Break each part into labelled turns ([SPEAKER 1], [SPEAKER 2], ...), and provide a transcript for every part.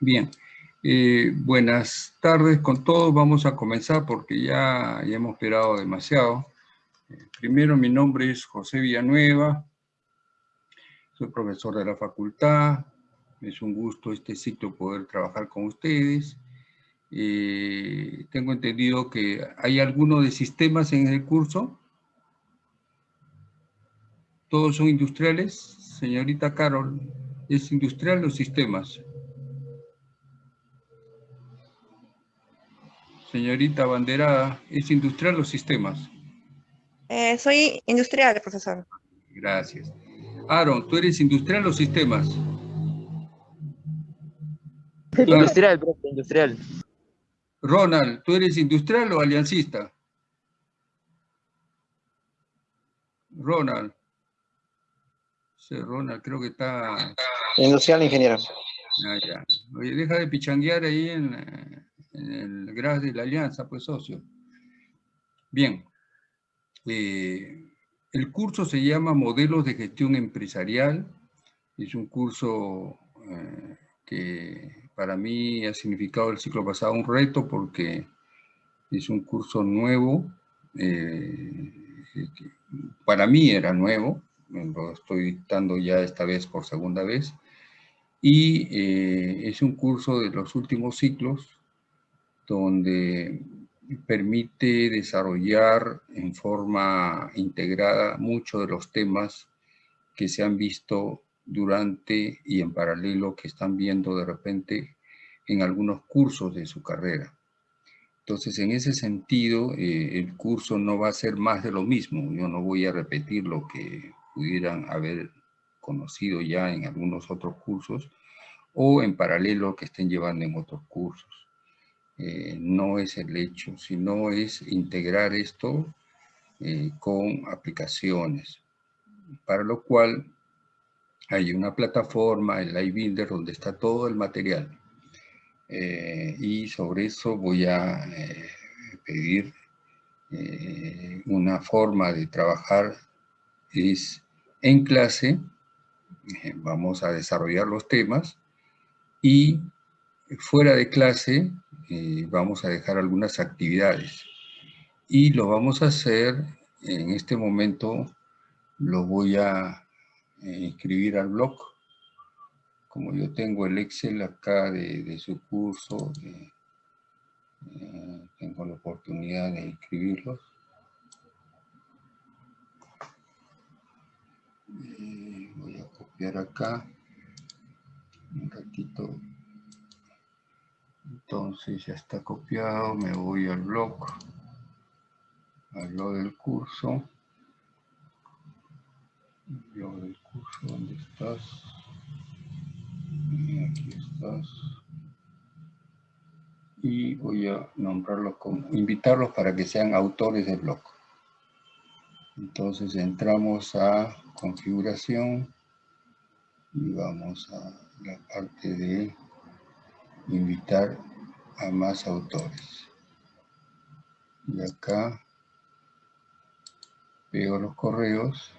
[SPEAKER 1] Bien, eh, buenas tardes con todos. Vamos a comenzar porque ya, hemos esperado demasiado. Eh, primero, mi nombre es José Villanueva. Soy profesor de la facultad. Es un gusto este ciclo poder trabajar con ustedes. Eh, tengo entendido que hay algunos de sistemas en el curso. ¿Todos son industriales? Señorita Carol, ¿es industrial o sistemas? Señorita Banderada, ¿es industrial o sistemas?
[SPEAKER 2] Eh, soy industrial, profesor.
[SPEAKER 1] Gracias. Aaron, ¿tú eres industrial o sistemas?
[SPEAKER 3] Industrial, profe, industrial.
[SPEAKER 1] Ronald, ¿tú eres industrial o aliancista? Ronald. Sí, Ronald, creo que está...
[SPEAKER 3] Industrial, ingeniero.
[SPEAKER 1] Ah, ya. Oye, deja de pichanguear ahí en, eh, en el grado de la alianza, pues socio. Bien, eh, el curso se llama Modelos de Gestión Empresarial, es un curso eh, que para mí ha significado el ciclo pasado un reto porque es un curso nuevo, eh, para mí era nuevo, lo estoy dictando ya esta vez por segunda vez, y es un curso de los últimos ciclos donde permite desarrollar en forma integrada muchos de los temas que se han visto durante y en paralelo que están viendo de repente en algunos cursos de su carrera. Entonces, en ese sentido, eh, el curso no va a ser más de lo mismo. Yo no voy a repetir lo que pudieran haber conocido ya en algunos otros cursos o en paralelo que estén llevando en otros cursos. Eh, no es el hecho, sino es integrar esto eh, con aplicaciones, para lo cual hay una plataforma, el iBuilder, donde está todo el material. Eh, y sobre eso voy a pedir una forma de trabajar, es en clase, vamos a desarrollar los temas, y fuera de clase eh, vamos a dejar algunas actividades. Y lo vamos a hacer, en este momento lo voy a inscribir eh, al blog. Como yo tengo el Excel acá de, su curso, eh, tengo la oportunidad de inscribirlos. voy a copiar acá un ratito entonces ya está copiado, me voy al blog, al blog del curso. blog del curso, ¿dónde estás? aquí estás. Y voy a nombrarlos como, invitarlos para que sean autores del blog. Entonces entramos a configuración y vamos a la parte de invitar a más autores. Y acá pego los correos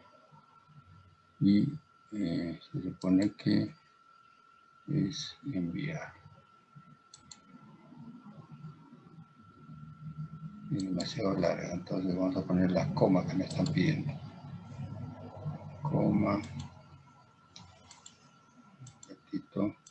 [SPEAKER 1] y eh, se supone que es enviar. Es demasiado larga, entonces vamos a poner las comas que me están pidiendo. Coma. Un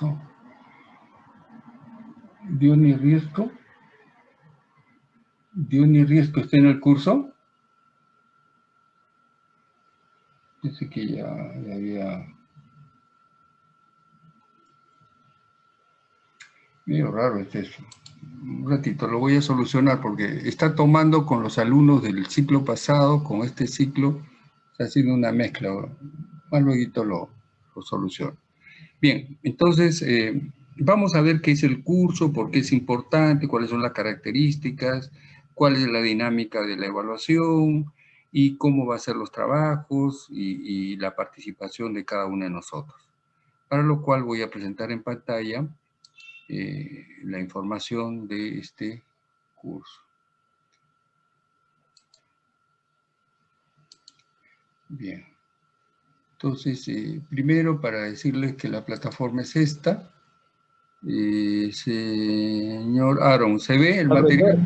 [SPEAKER 1] pasó? ni Riesco. ni Riesco está en el curso. Dice que ya, ya había... Medio raro es eso. Un ratito, lo voy a solucionar porque está tomando con los alumnos del ciclo pasado, con este ciclo, está haciendo una mezcla. Más luego lo, lo soluciono. Bien, entonces eh, vamos a ver qué es el curso, por qué es importante, cuáles son las características, cuál es la dinámica de la evaluación, y cómo va a ser los trabajos y, la participación de cada uno de nosotros. Para lo cual voy a presentar en pantalla eh, la información de este curso. Bien. Entonces, eh, primero para decirles que la plataforma es esta. Eh, señor Aaron, ¿se ve el material?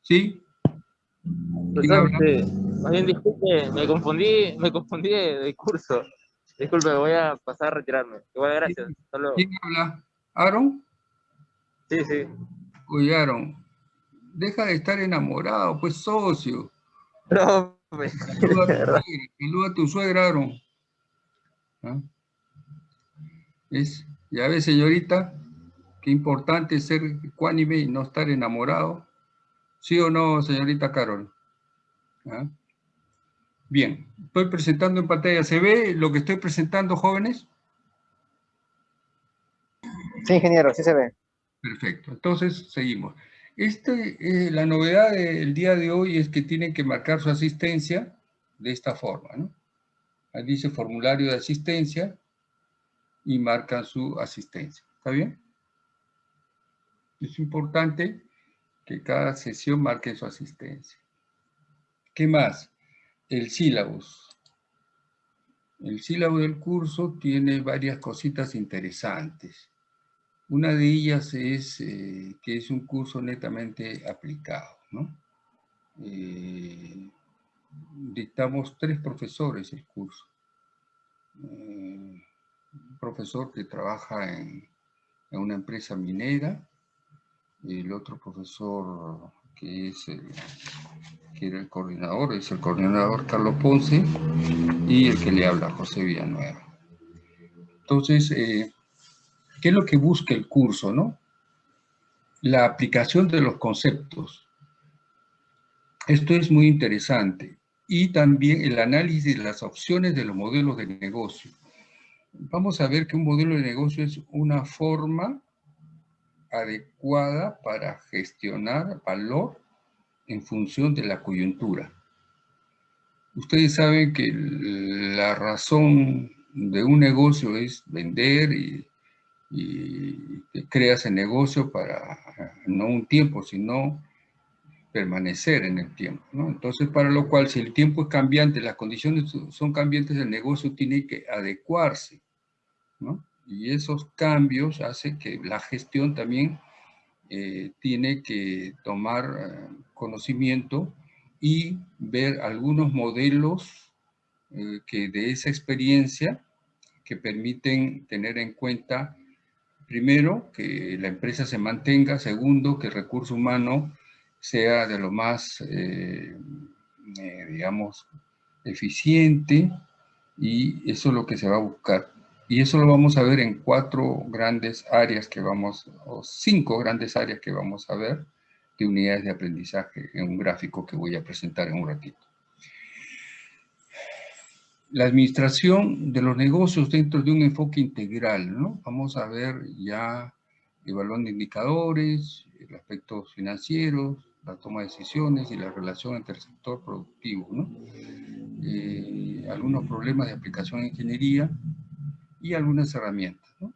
[SPEAKER 1] ¿Sí?
[SPEAKER 3] Bien, disculpe, me confundí, me confundí de, curso. Disculpe, voy a pasar a retirarme. Igual, gracias.
[SPEAKER 1] ¿Quién habla? ¿Aaron?
[SPEAKER 3] Sí, sí.
[SPEAKER 1] Oye, Aaron, deja de estar enamorado, pues socio.
[SPEAKER 3] No,
[SPEAKER 1] Saluda a tu suegra, Aaron. ¿Es? Ya ve, señorita, qué importante ser cuánime y no estar enamorado. ¿Sí o no, señorita Carol? ¿Ah? Bien, estoy presentando en pantalla. ¿Se ve lo que estoy presentando, jóvenes?
[SPEAKER 3] Sí, ingeniero, sí se ve.
[SPEAKER 1] Perfecto, entonces seguimos. Este, eh, la novedad del día de hoy es que tienen que marcar su asistencia de esta forma, ¿no? Ahí dice formulario de asistencia y marcan su asistencia. ¿Está bien? Es importante que cada sesión marque su asistencia. ¿Qué más? El sílabus. El sílabo del curso tiene varias cositas interesantes. Una de ellas es eh, que es un curso netamente aplicado. ¿no? Eh, dictamos tres profesores el curso. Eh, un profesor que trabaja en, una empresa minera, el otro profesor que es el, que era el coordinador, es el coordinador Carlos Ponce, y el que le habla, José Villanueva. Entonces, ¿Qué es lo que busca el curso? ¿no? La aplicación de los conceptos. Esto es muy interesante. Y también el análisis de las opciones de los modelos de negocio. Vamos a ver que un modelo de negocio es una forma adecuada para gestionar valor en función de la coyuntura. Ustedes saben que la razón de un negocio es vender y y creas el negocio para no un tiempo, sino permanecer en el tiempo. Entonces, para lo cual, si el tiempo es cambiante, las condiciones son cambiantes, el negocio tiene que adecuarse. Y esos cambios hacen que la gestión también eh, tiene que tomar eh, conocimiento y ver algunos modelos eh, que de esa experiencia que permiten tener en cuenta Primero, que la empresa se mantenga. Segundo, que el recurso humano sea de lo más, eh, eh, digamos, eficiente y eso es lo que se va a buscar. Y eso lo vamos a ver en cuatro grandes áreas que vamos, o cinco grandes áreas que vamos a ver de unidades de aprendizaje en un gráfico que voy a presentar en un ratito la administración de los negocios dentro de un enfoque integral, ¿no? Vamos a ver ya evaluando indicadores, el aspecto financiero, la toma de decisiones y la relación entre el sector productivo, ¿no? Eh, algunos problemas de aplicación en ingeniería y algunas herramientas, ¿no?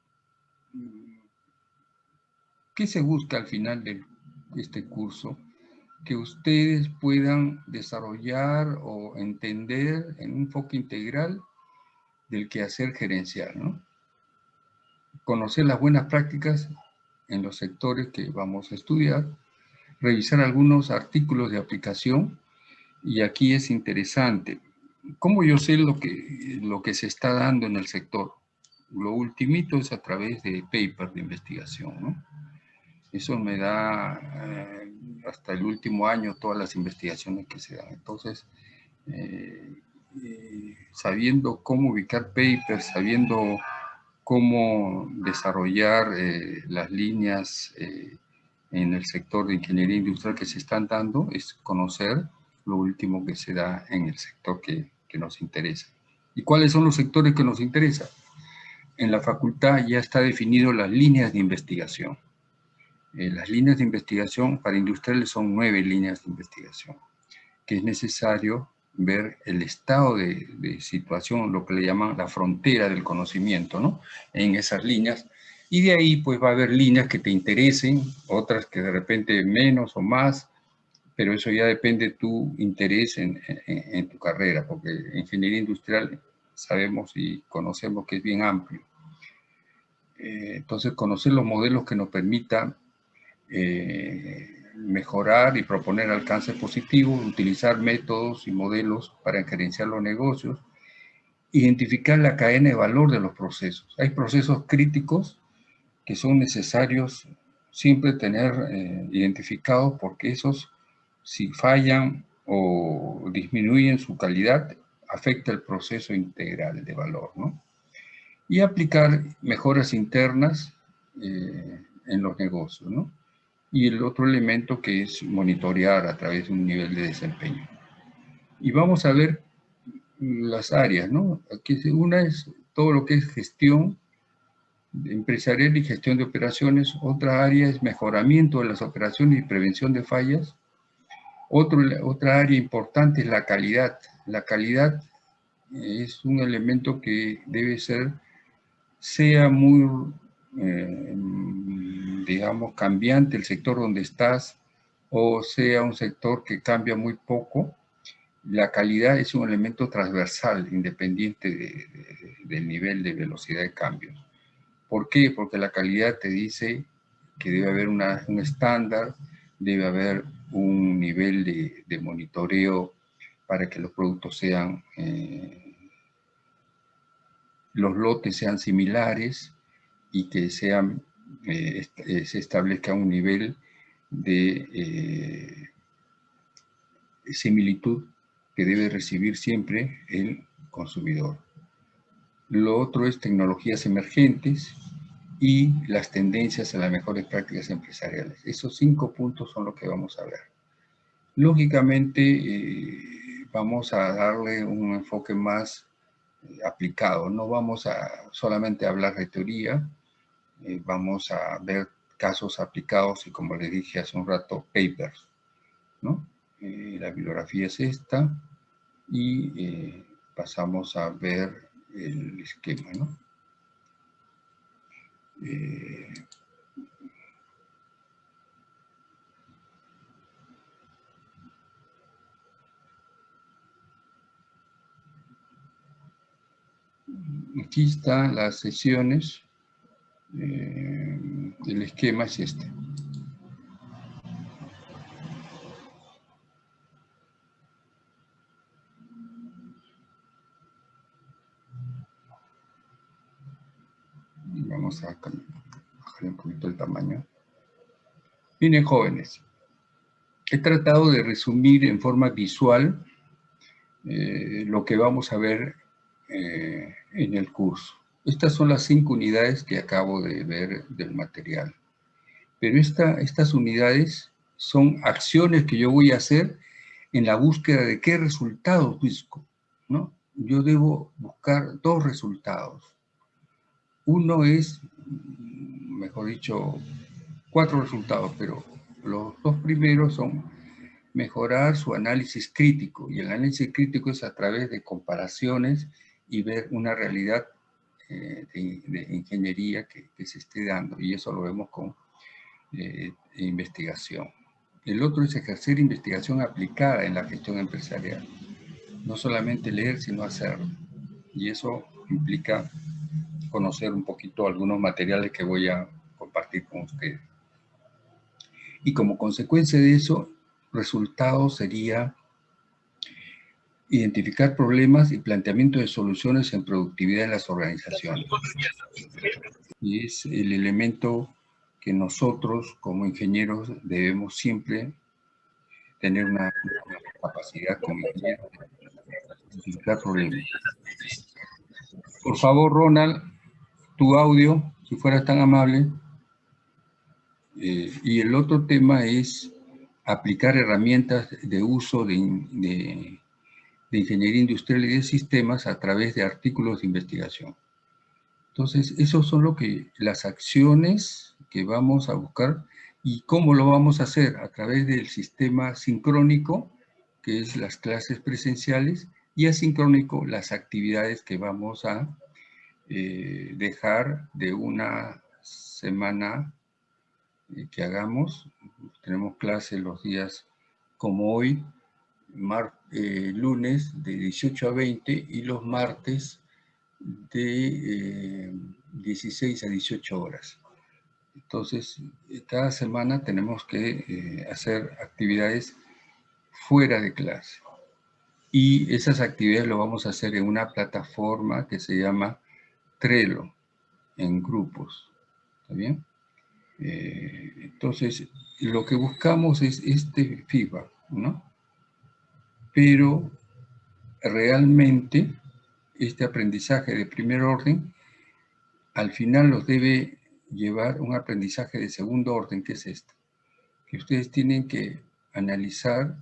[SPEAKER 1] ¿Qué se busca al final de este curso? que ustedes puedan desarrollar o entender en un enfoque integral del quehacer gerencial, ¿no? Conocer las buenas prácticas en los sectores que vamos a estudiar, revisar algunos artículos de aplicación, y aquí es interesante. ¿Cómo yo sé lo que, lo que se está dando en el sector? Lo ultimito es a través de papers de investigación, ¿no? Eso me da eh, hasta el último año todas las investigaciones que se dan. Entonces, eh, eh, sabiendo cómo ubicar papers, sabiendo cómo desarrollar las líneas en el sector de ingeniería industrial que se están dando, es conocer lo último que se da en el sector que, nos interesa. ¿Y cuáles son los sectores que nos interesan? En la facultad ya está definido las líneas de investigación. Eh, las líneas de investigación para industriales son nueve líneas de investigación que es necesario ver el estado de, de, situación, lo que le llaman la frontera del conocimiento, ¿no? En esas líneas. Y de ahí, pues, va a haber líneas que te interesen, otras que de repente menos o más, pero eso ya depende de tu interés en, en, tu carrera, porque ingeniería industrial sabemos y conocemos que es bien amplio. Eh, entonces, conocer los modelos que nos permitan eh, mejorar y proponer alcances positivos, utilizar métodos y modelos para gerenciar los negocios, identificar la cadena de valor de los procesos. Hay procesos críticos que son necesarios siempre tener eh, identificados porque esos, si fallan o disminuyen su calidad, afecta el proceso integral de valor, ¿no? Y aplicar mejoras internas eh, en los negocios, ¿no? y el otro elemento que es monitorear a través de un nivel de desempeño. Y vamos a ver las áreas, ¿no? Aquí una es todo lo que es gestión empresarial y gestión de operaciones, otra área es mejoramiento de las operaciones y prevención de fallas, Otro, otra área importante es la calidad. La calidad es un elemento que debe ser, sea muy eh, digamos, cambiante el sector donde estás o sea un sector que cambia muy poco, la calidad es un elemento transversal, independiente del nivel de velocidad de cambio. ¿Por qué? Porque la calidad te dice que debe haber un estándar, debe haber un nivel de, monitoreo para que los productos sean, eh, los lotes sean similares y que eh, eh, se establezca un nivel de similitud que debe recibir siempre el consumidor. Lo otro es tecnologías emergentes y las tendencias a las mejores prácticas empresariales. Esos cinco puntos son los que vamos a ver. Lógicamente, vamos a darle un enfoque más aplicado. No vamos a solamente hablar de teoría, eh, vamos a ver casos aplicados y como les dije hace un rato, papers. ¿no? Eh, la bibliografía es esta y eh, pasamos a ver el esquema. ¿no? aquí están las sesiones eh, el esquema es este. Vamos a bajar un poquito el tamaño. Miren, jóvenes, he tratado de resumir en forma visual eh, lo que vamos a ver eh, en el curso. Estas son las cinco unidades que acabo de ver del material. Pero estas unidades son acciones que yo voy a hacer en la búsqueda de qué resultados busco. ¿no? Yo debo buscar dos resultados. Uno es, mejor dicho, cuatro resultados, pero los dos primeros son mejorar su análisis crítico. Y el análisis crítico es a través de comparaciones y ver una realidad eh, de, ingeniería que, se esté dando y eso lo vemos con eh, investigación. El otro es ejercer investigación aplicada en la gestión empresarial. No solamente leer, sino hacerlo. Y eso implica conocer un poquito algunos materiales que voy a compartir con ustedes. Y como consecuencia de eso, resultado sería identificar problemas y planteamiento de soluciones en productividad en las organizaciones. Y es el elemento que nosotros como ingenieros debemos siempre tener una, capacidad como identificar problemas. Por favor, Ronald, tu audio, si fueras tan amable. Eh, y el otro tema es aplicar herramientas de uso de de ingeniería industrial y de sistemas a través de artículos de investigación. Entonces, esos son lo que, las acciones que vamos a buscar y cómo lo vamos a hacer a través del sistema sincrónico que es las clases presenciales, y asincrónico, las actividades que vamos a eh, dejar de una semana eh, que hagamos. Tenemos clase los días como hoy, eh, lunes de 18 a 20 y los martes de 16 a 18 horas. Entonces, cada semana tenemos que hacer actividades fuera de clase. Y esas actividades lo vamos a hacer en una plataforma que se llama Trello, en grupos. ¿Está bien? Eh, entonces, lo que buscamos es este feedback, ¿no? Pero realmente este aprendizaje de primer orden al final los debe llevar un aprendizaje de segundo orden, que es este, que ustedes tienen que analizar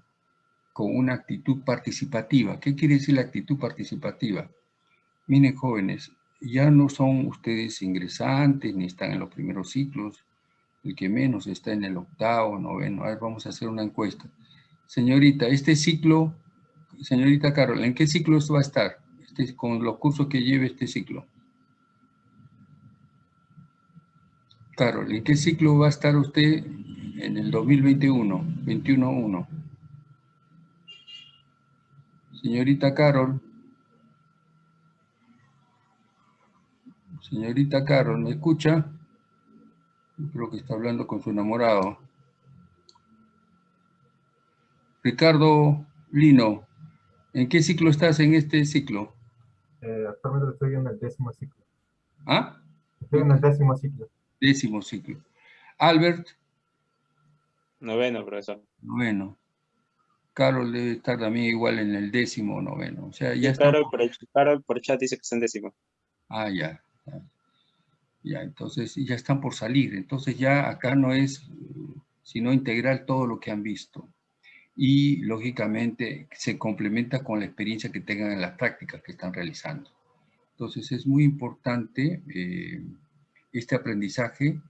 [SPEAKER 1] con una actitud participativa. ¿Qué quiere decir la actitud participativa? Miren, jóvenes, ya no son ustedes ingresantes ni están en los primeros ciclos, el que menos está en el octavo, noveno. A ver, vamos a hacer una encuesta. Señorita, este ciclo, señorita Carol, ¿en qué ciclo va a estar? Este, con los cursos que lleve este ciclo. Carol, ¿en qué ciclo va a estar usted en el 2021? 21-1. Señorita Carol. Señorita Carol, ¿me escucha? creo que está hablando con su enamorado. Ricardo Lino, ¿en qué ciclo estás en este ciclo?
[SPEAKER 4] Eh, actualmente estoy en el décimo ciclo.
[SPEAKER 1] ¿Ah?
[SPEAKER 4] Estoy en el décimo ciclo.
[SPEAKER 1] Décimo ciclo. Albert.
[SPEAKER 5] Noveno, profesor.
[SPEAKER 1] Noveno. Carol debe estar también igual en el décimo o noveno. O sea, ya está...
[SPEAKER 5] Carol, por, Carol por chat dice que está en décimo.
[SPEAKER 1] Ah, ya. Ya, entonces ya están por salir. Entonces ya acá no es sino integrar todo lo que han visto. Y lógicamente se complementa con la experiencia que tengan en las prácticas que están realizando. Entonces es muy importante eh, este aprendizaje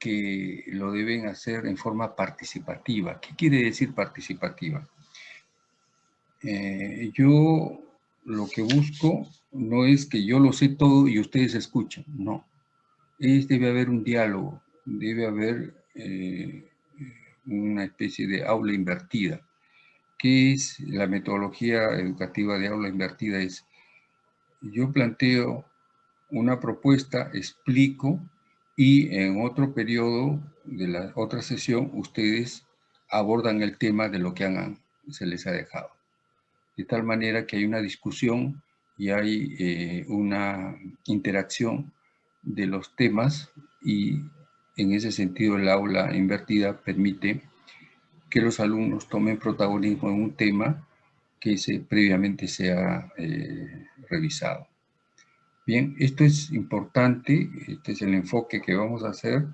[SPEAKER 1] que lo deben hacer en forma participativa. ¿Qué quiere decir participativa? Eh, yo lo que busco no es que yo lo sé todo y ustedes escuchen, no. Es, debe haber un diálogo, debe haber eh, una especie de aula invertida. ¿Qué es la metodología educativa de aula invertida? Es, yo planteo una propuesta, explico y en otro periodo de la otra sesión ustedes abordan el tema de lo que se les ha dejado de tal manera que hay una discusión y hay eh, una interacción de los temas y en ese sentido el aula invertida permite que los alumnos tomen protagonismo en un tema que previamente se ha eh, revisado. Bien, esto es importante, este es el enfoque que vamos a hacer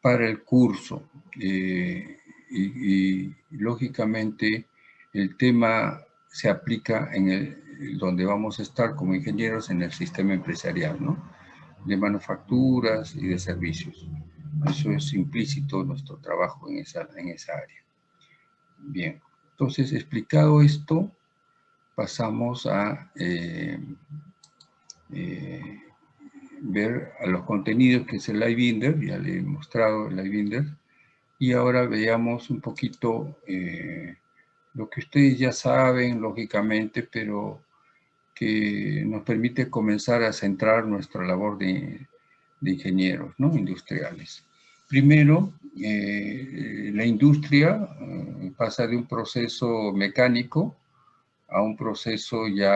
[SPEAKER 1] para el curso eh, y, lógicamente el tema se aplica en el, donde vamos a estar como ingenieros en el sistema empresarial, ¿no? De manufacturas y de servicios. Eso es implícito nuestro trabajo en esa, en esa área. Bien, entonces explicado esto, pasamos a eh, eh, ver a los contenidos que es el iBinder, ya le he mostrado el iBinder, y ahora veamos un poquito eh, lo que ustedes ya saben, lógicamente, pero que nos permite comenzar a centrar nuestra labor de, ingenieros ¿no? industriales. Primero, eh, la industria eh, pasa de un proceso mecánico a un proceso ya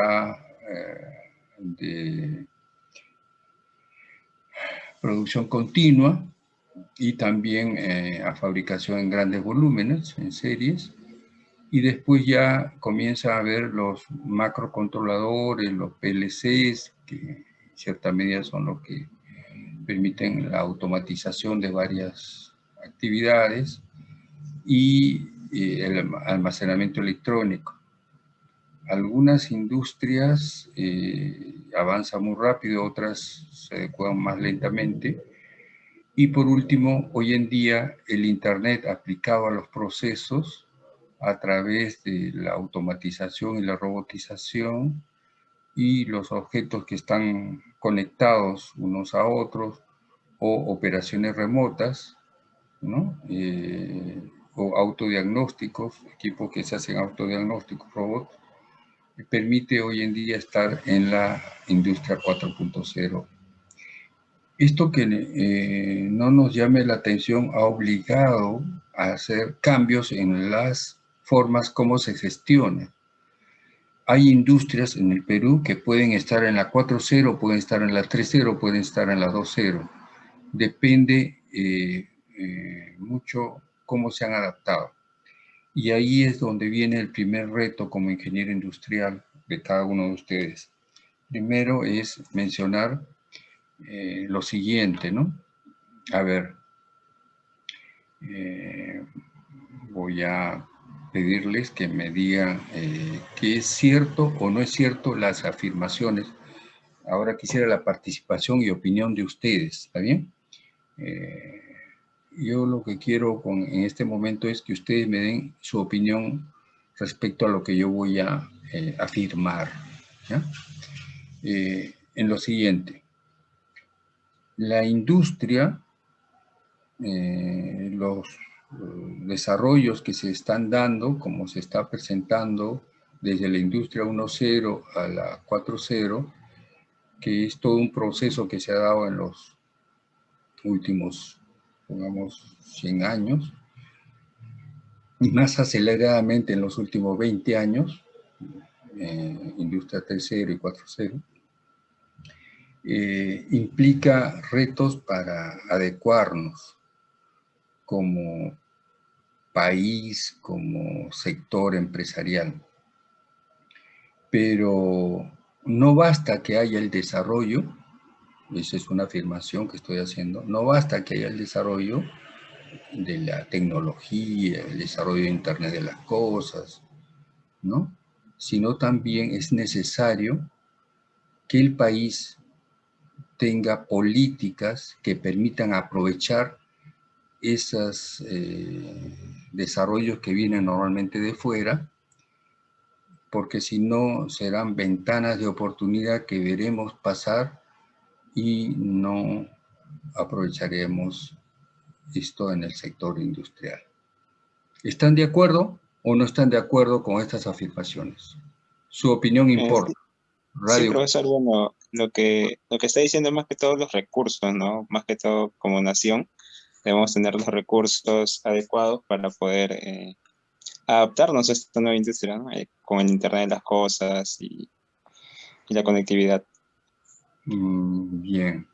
[SPEAKER 1] eh, de producción continua y también a fabricación en grandes volúmenes, en series, y después ya comienza a ver los macrocontroladores, los PLCs, que en cierta medida son los que permiten la automatización de varias actividades y el almacenamiento electrónico. Algunas industrias eh, avanzan muy rápido, otras se adecuan más lentamente. Y por último, hoy en día el Internet aplicado a los procesos a través de la automatización y la robotización y los objetos que están conectados unos a otros o operaciones remotas, ¿no? Eh, o autodiagnósticos, equipos que se hacen autodiagnósticos, robots, permite hoy en día estar en la industria 4.0. Esto que eh, no nos llame la atención ha obligado a hacer cambios en las formas como se gestiona. Hay industrias en el Perú que pueden estar en la 4.0, pueden estar en la 3.0, pueden estar en la 2.0. Depende eh, eh, mucho cómo se han adaptado. Y ahí es donde viene el primer reto como ingeniero industrial de cada uno de ustedes. Primero es mencionar eh, lo siguiente, ¿no? A ver, eh, voy a pedirles que me digan eh, qué es cierto o no es cierto las afirmaciones. Ahora quisiera la participación y opinión de ustedes, ¿está bien? yo lo que quiero con, en este momento es que ustedes me den su opinión respecto a lo que yo voy a afirmar. en lo siguiente, la industria, eh, los eh, desarrollos que se están dando, como se está presentando desde la industria 1.0 a la 4.0, que es todo un proceso que se ha dado en los últimos, pongamos, 100 años, y más aceleradamente en los últimos 20 años, eh, industria 3.0 y 4.0, eh, implica retos para adecuarnos como país, como sector empresarial. Pero no basta que haya el desarrollo, esa es una afirmación que estoy haciendo, no basta que haya el desarrollo de la tecnología, el desarrollo de Internet de las cosas, ¿no? Sino también es necesario que el país tenga políticas que permitan aprovechar esos eh, desarrollos que vienen normalmente de fuera, porque si no serán ventanas de oportunidad que veremos pasar y no aprovecharemos esto en el sector industrial. ¿Están de acuerdo o no están de acuerdo con estas afirmaciones? Su opinión importa.
[SPEAKER 5] Radio. Sí, profesor, bueno, lo que, lo que está diciendo es más que todo los recursos, ¿no? Más que todo como nación, debemos tener los recursos adecuados para poder eh, adaptarnos a esta nueva industria, ¿no? Eh, con el Internet de las cosas y, la conectividad.
[SPEAKER 1] Mm, bien.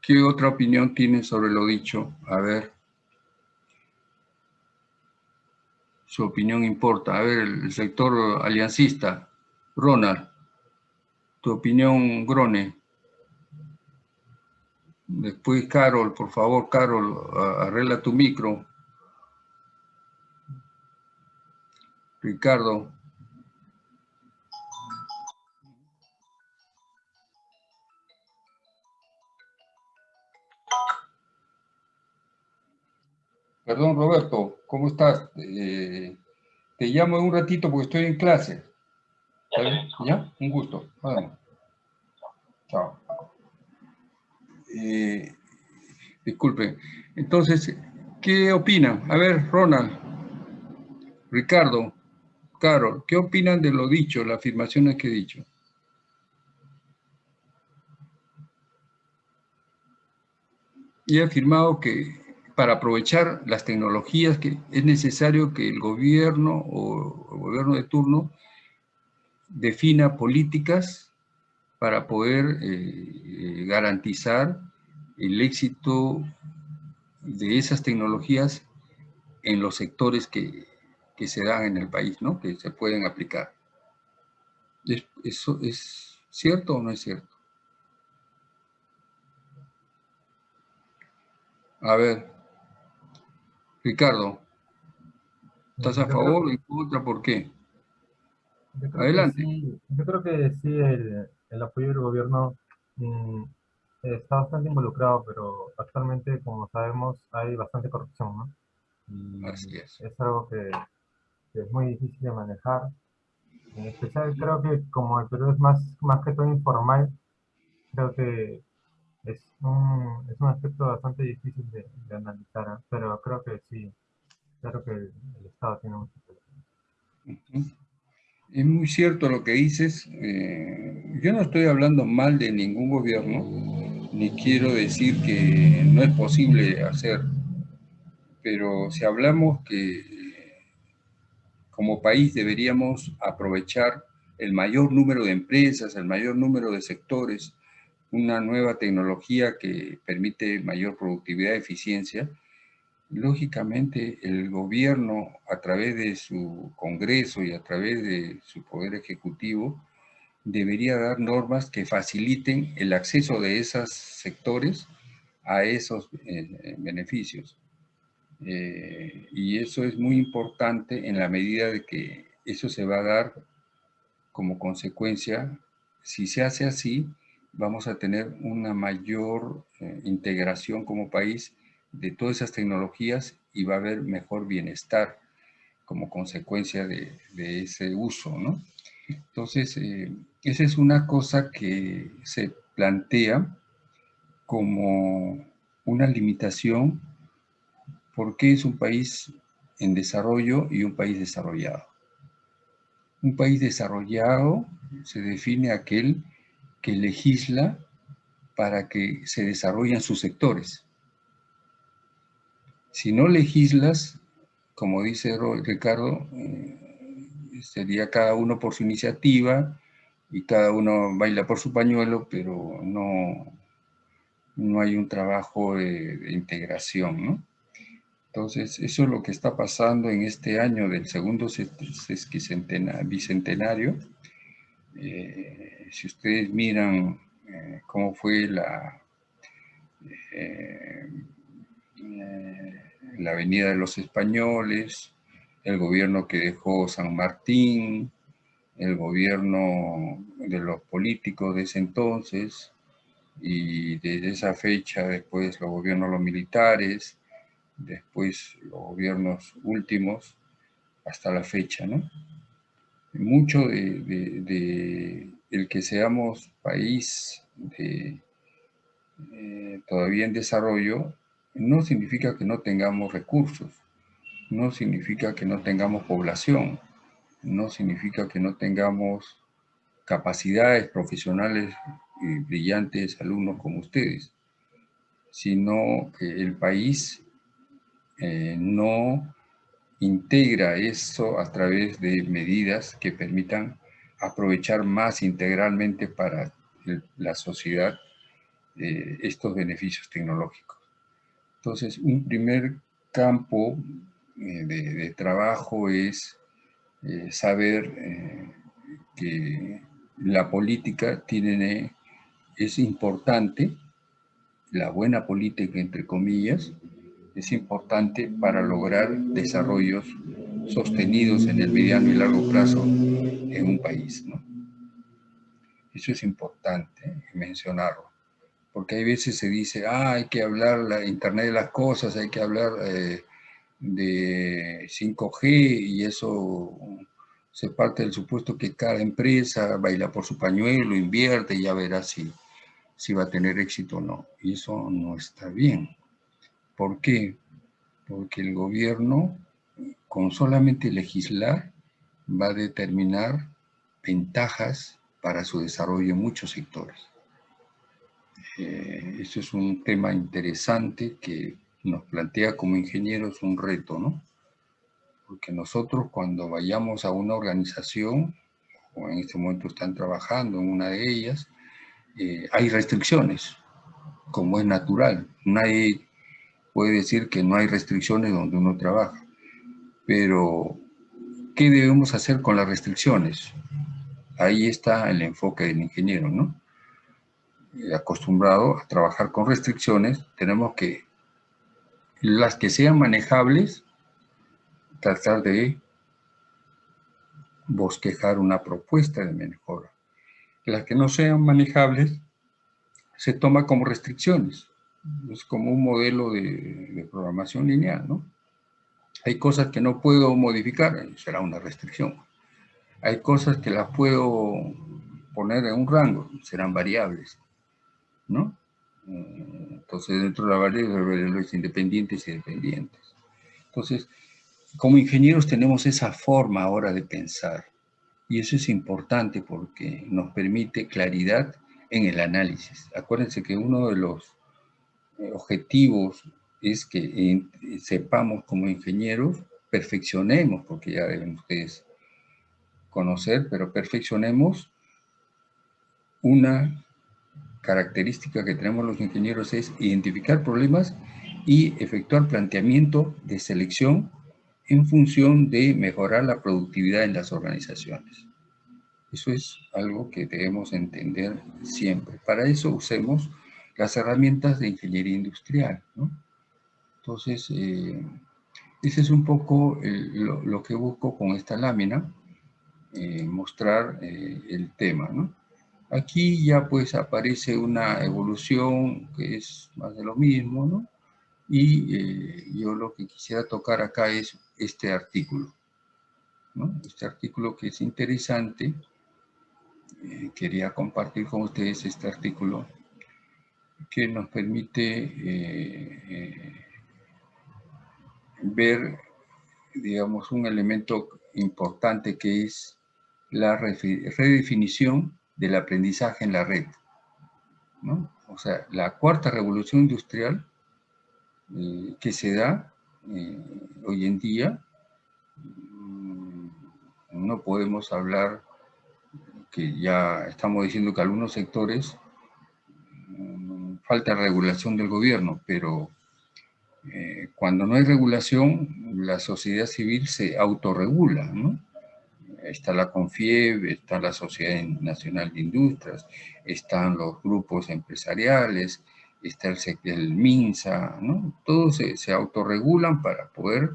[SPEAKER 1] ¿Qué otra opinión tiene sobre lo dicho? A ver. Su opinión importa. A ver, el sector aliancista. Ronald tu opinión, Grone. Después, Carol, por favor, Carol, arregla tu micro. Ricardo. Perdón, Roberto, ¿cómo estás? Eh, te llamo en un ratito porque estoy en clase. ¿Ya? Un gusto. Chao. Eh, disculpe. Entonces, ¿qué opinan? A ver, Ronald, Ricardo, Carol, ¿qué opinan de lo dicho, las afirmaciones que he dicho? Y he afirmado que para aprovechar las tecnologías que es necesario que el gobierno o el gobierno de turno defina políticas para poder eh, garantizar el éxito de esas tecnologías en los sectores que, se dan en el país, ¿no? que se pueden aplicar. ¿Eso es cierto o no es cierto? A ver, Ricardo, ¿estás a favor o en contra? ¿Por qué? Adelante.
[SPEAKER 4] yo creo que sí, el, el apoyo del gobierno mm, está bastante involucrado, pero actualmente, como sabemos, hay bastante corrupción, ¿no?
[SPEAKER 1] Así es.
[SPEAKER 4] Es algo que, que es muy difícil de manejar. En especial creo que como el Perú es más, más que todo informal, creo que es un, es un aspecto bastante difícil de, analizar, ¿eh? pero creo que sí, creo que el, Estado tiene mucho que
[SPEAKER 1] Es muy cierto lo que dices. Eh, yo no estoy hablando mal de ningún gobierno, ni quiero decir que no es posible hacer, pero si hablamos que como país deberíamos aprovechar el mayor número de empresas, el mayor número de sectores, una nueva tecnología que permite mayor productividad y eficiencia, lógicamente el gobierno a través de su Congreso y a través de su Poder Ejecutivo debería dar normas que faciliten el acceso de esos sectores a esos eh, beneficios. Eh, y eso es muy importante en la medida de que eso se va a dar como consecuencia, si se hace así, vamos a tener una mayor eh, integración como país de todas esas tecnologías y va a haber mejor bienestar como consecuencia de, ese uso, ¿no? Entonces, eh, esa es una cosa que se plantea como una limitación porque es un país en desarrollo y un país desarrollado. Un país desarrollado se define aquel que legisla para que se desarrollen sus sectores. Si no legislas, como dice Ricardo, eh, sería cada uno por su iniciativa y cada uno baila por su pañuelo, pero no, no hay un trabajo de, integración. Entonces, eso es lo que está pasando en este año del segundo bicentenario. Eh, si ustedes miran eh, cómo fue la, eh, eh, la Avenida de los Españoles, el gobierno que dejó San Martín, el gobierno de los políticos de ese entonces, y desde esa fecha después los gobiernos los militares, después los gobiernos últimos, hasta la fecha, ¿no? Mucho de el que seamos país eh, todavía en desarrollo no significa que no tengamos recursos, no significa que no tengamos población, no significa que no tengamos capacidades profesionales y brillantes alumnos como ustedes, sino que el país eh, no integra eso a través de medidas que permitan aprovechar más integralmente para la sociedad eh, estos beneficios tecnológicos. Entonces, un primer campo eh, de, trabajo es eh, saber que la política tiene, es importante, la buena política, entre comillas, es importante para lograr desarrollos sostenidos en el mediano y largo plazo en un país. ¿no? Eso es importante mencionarlo, porque hay veces se dice, ah, hay que hablar la Internet de las cosas, hay que hablar eh, de 5G y eso se parte del supuesto que cada empresa baila por su pañuelo, invierte y ya verá si, si va a tener éxito o no. Y eso no está bien. ¿Por qué? Porque el gobierno, con solamente legislar, va a determinar ventajas para su desarrollo en muchos sectores. Eh, eso es un tema interesante que nos plantea como ingenieros un reto, ¿no? Porque nosotros cuando vayamos a una organización, o en este momento están trabajando en una de ellas, eh, hay restricciones, como es natural. Nadie puede decir que no hay restricciones donde uno trabaja, pero ¿qué debemos hacer con las restricciones? Ahí está el enfoque del ingeniero, ¿no? Eh, acostumbrado a trabajar con restricciones, tenemos que, las que sean manejables, tratar de bosquejar una propuesta de mejora. Las que no sean manejables, se toma como restricciones. Es como un modelo de, programación lineal, ¿no? Hay cosas que no puedo modificar, será una restricción. Hay cosas que las puedo poner en un rango, serán variables, ¿no? Eh, entonces, dentro de la variable, los independientes y dependientes. Entonces, como ingenieros tenemos esa forma ahora de pensar. Y eso es importante porque nos permite claridad en el análisis. Acuérdense que uno de los eh, objetivos es que sepamos como ingenieros, perfeccionemos, porque ya deben ustedes conocer, pero perfeccionemos una característica que tenemos los ingenieros es identificar problemas y efectuar planteamiento de selección en función de mejorar la productividad en las organizaciones. Eso es algo que debemos entender siempre. Para eso usemos las herramientas de ingeniería industrial. Entonces, eh, ese es un poco lo, que busco con esta lámina, eh, mostrar eh, el tema. Aquí ya pues aparece una evolución que es más de lo mismo, ¿no? Y yo lo que quisiera tocar acá es este artículo, ¿no? Este artículo que es interesante. quería compartir con ustedes este artículo que nos permite eh, eh, ver, digamos, un elemento importante que es la redefinición del aprendizaje en la red. ¿no? O sea, la cuarta revolución industrial eh, que se da hoy en día, mm, no podemos hablar que ya estamos diciendo que algunos sectores falta regulación del gobierno, pero eh, cuando no hay regulación, la sociedad civil se autorregula, ¿no? Está la CONFIEB, está la Sociedad Nacional de Industrias, están los grupos empresariales, está el, el MINSA, ¿no? Todos se, autorregulan para poder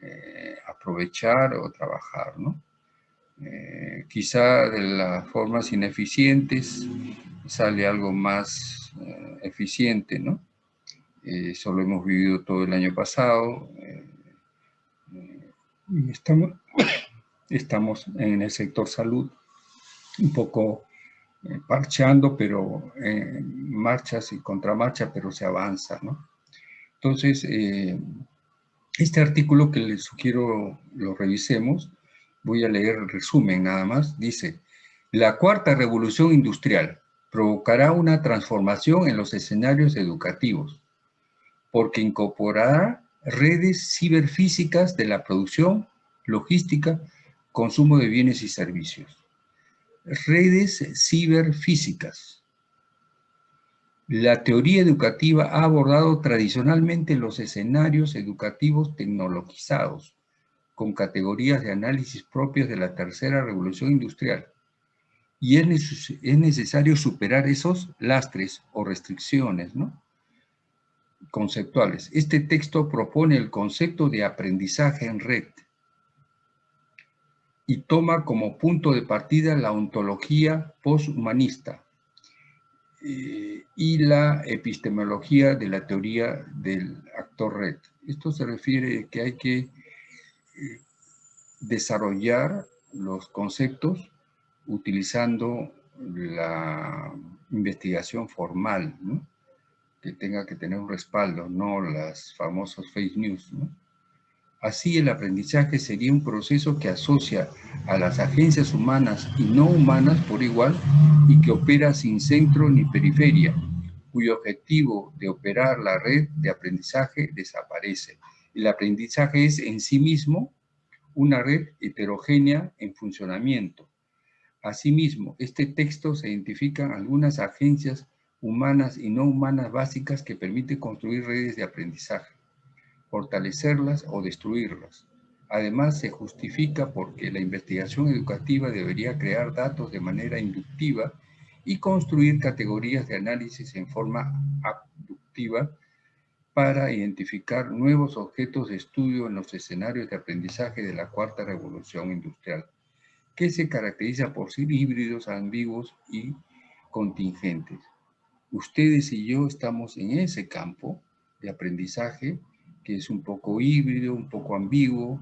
[SPEAKER 1] eh, aprovechar o trabajar, ¿no? Eh, quizá de las formas ineficientes sale algo más eh, eficiente, ¿no? Eso lo hemos vivido todo el año pasado. Y estamos, estamos en el sector salud un poco parcheando, pero marchas y contramarchas, pero se avanza, ¿no? Entonces, este artículo que les sugiero lo revisemos, voy a leer el resumen nada más, dice, la cuarta revolución industrial, provocará una transformación en los escenarios educativos, porque incorporará redes ciberfísicas de la producción, logística, consumo de bienes y servicios. Redes ciberfísicas. La teoría educativa ha abordado tradicionalmente los escenarios educativos tecnologizados, con categorías de análisis propias de la tercera revolución industrial y es, necesario superar esos lastres o restricciones conceptuales. Este texto propone el concepto de aprendizaje en red y toma como punto de partida la ontología posthumanista eh, y la epistemología de la teoría del actor red. Esto se refiere a que hay que eh, desarrollar los conceptos utilizando la investigación formal, que tenga que tener un respaldo, no las famosas fake news. Así el aprendizaje sería un proceso que asocia a las agencias humanas y no humanas por igual y que opera sin centro ni periferia, cuyo objetivo de operar la red de aprendizaje desaparece. El aprendizaje es en sí mismo una red heterogénea en funcionamiento, Asimismo, este texto se identifican algunas agencias humanas y no humanas básicas que permiten construir redes de aprendizaje, fortalecerlas o destruirlas. Además, se justifica porque la investigación educativa debería crear datos de manera inductiva y construir categorías de análisis en forma abductiva para identificar nuevos objetos de estudio en los escenarios de aprendizaje de la cuarta revolución industrial que se caracteriza por ser híbridos, ambiguos y contingentes. Ustedes y yo estamos en ese campo de aprendizaje que es un poco híbrido, un poco ambiguo.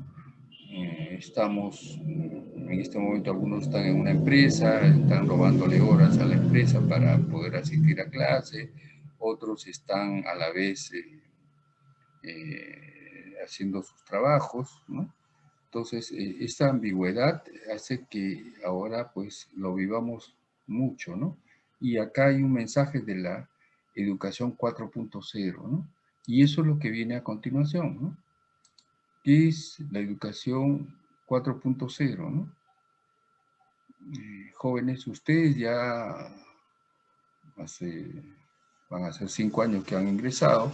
[SPEAKER 1] Eh, estamos, en este momento algunos están en una empresa, están robándole horas a la empresa para poder asistir a clase, otros están a la vez eh, eh, haciendo sus trabajos, ¿no? Entonces, esta ambigüedad hace que ahora pues lo vivamos mucho, ¿no? Y acá hay un mensaje de la educación 4.0, ¿no? Y eso es lo que viene a continuación, ¿no? ¿Qué es la educación 4.0, ¿no? Eh, jóvenes, ustedes ya van a ser cinco años que han ingresado,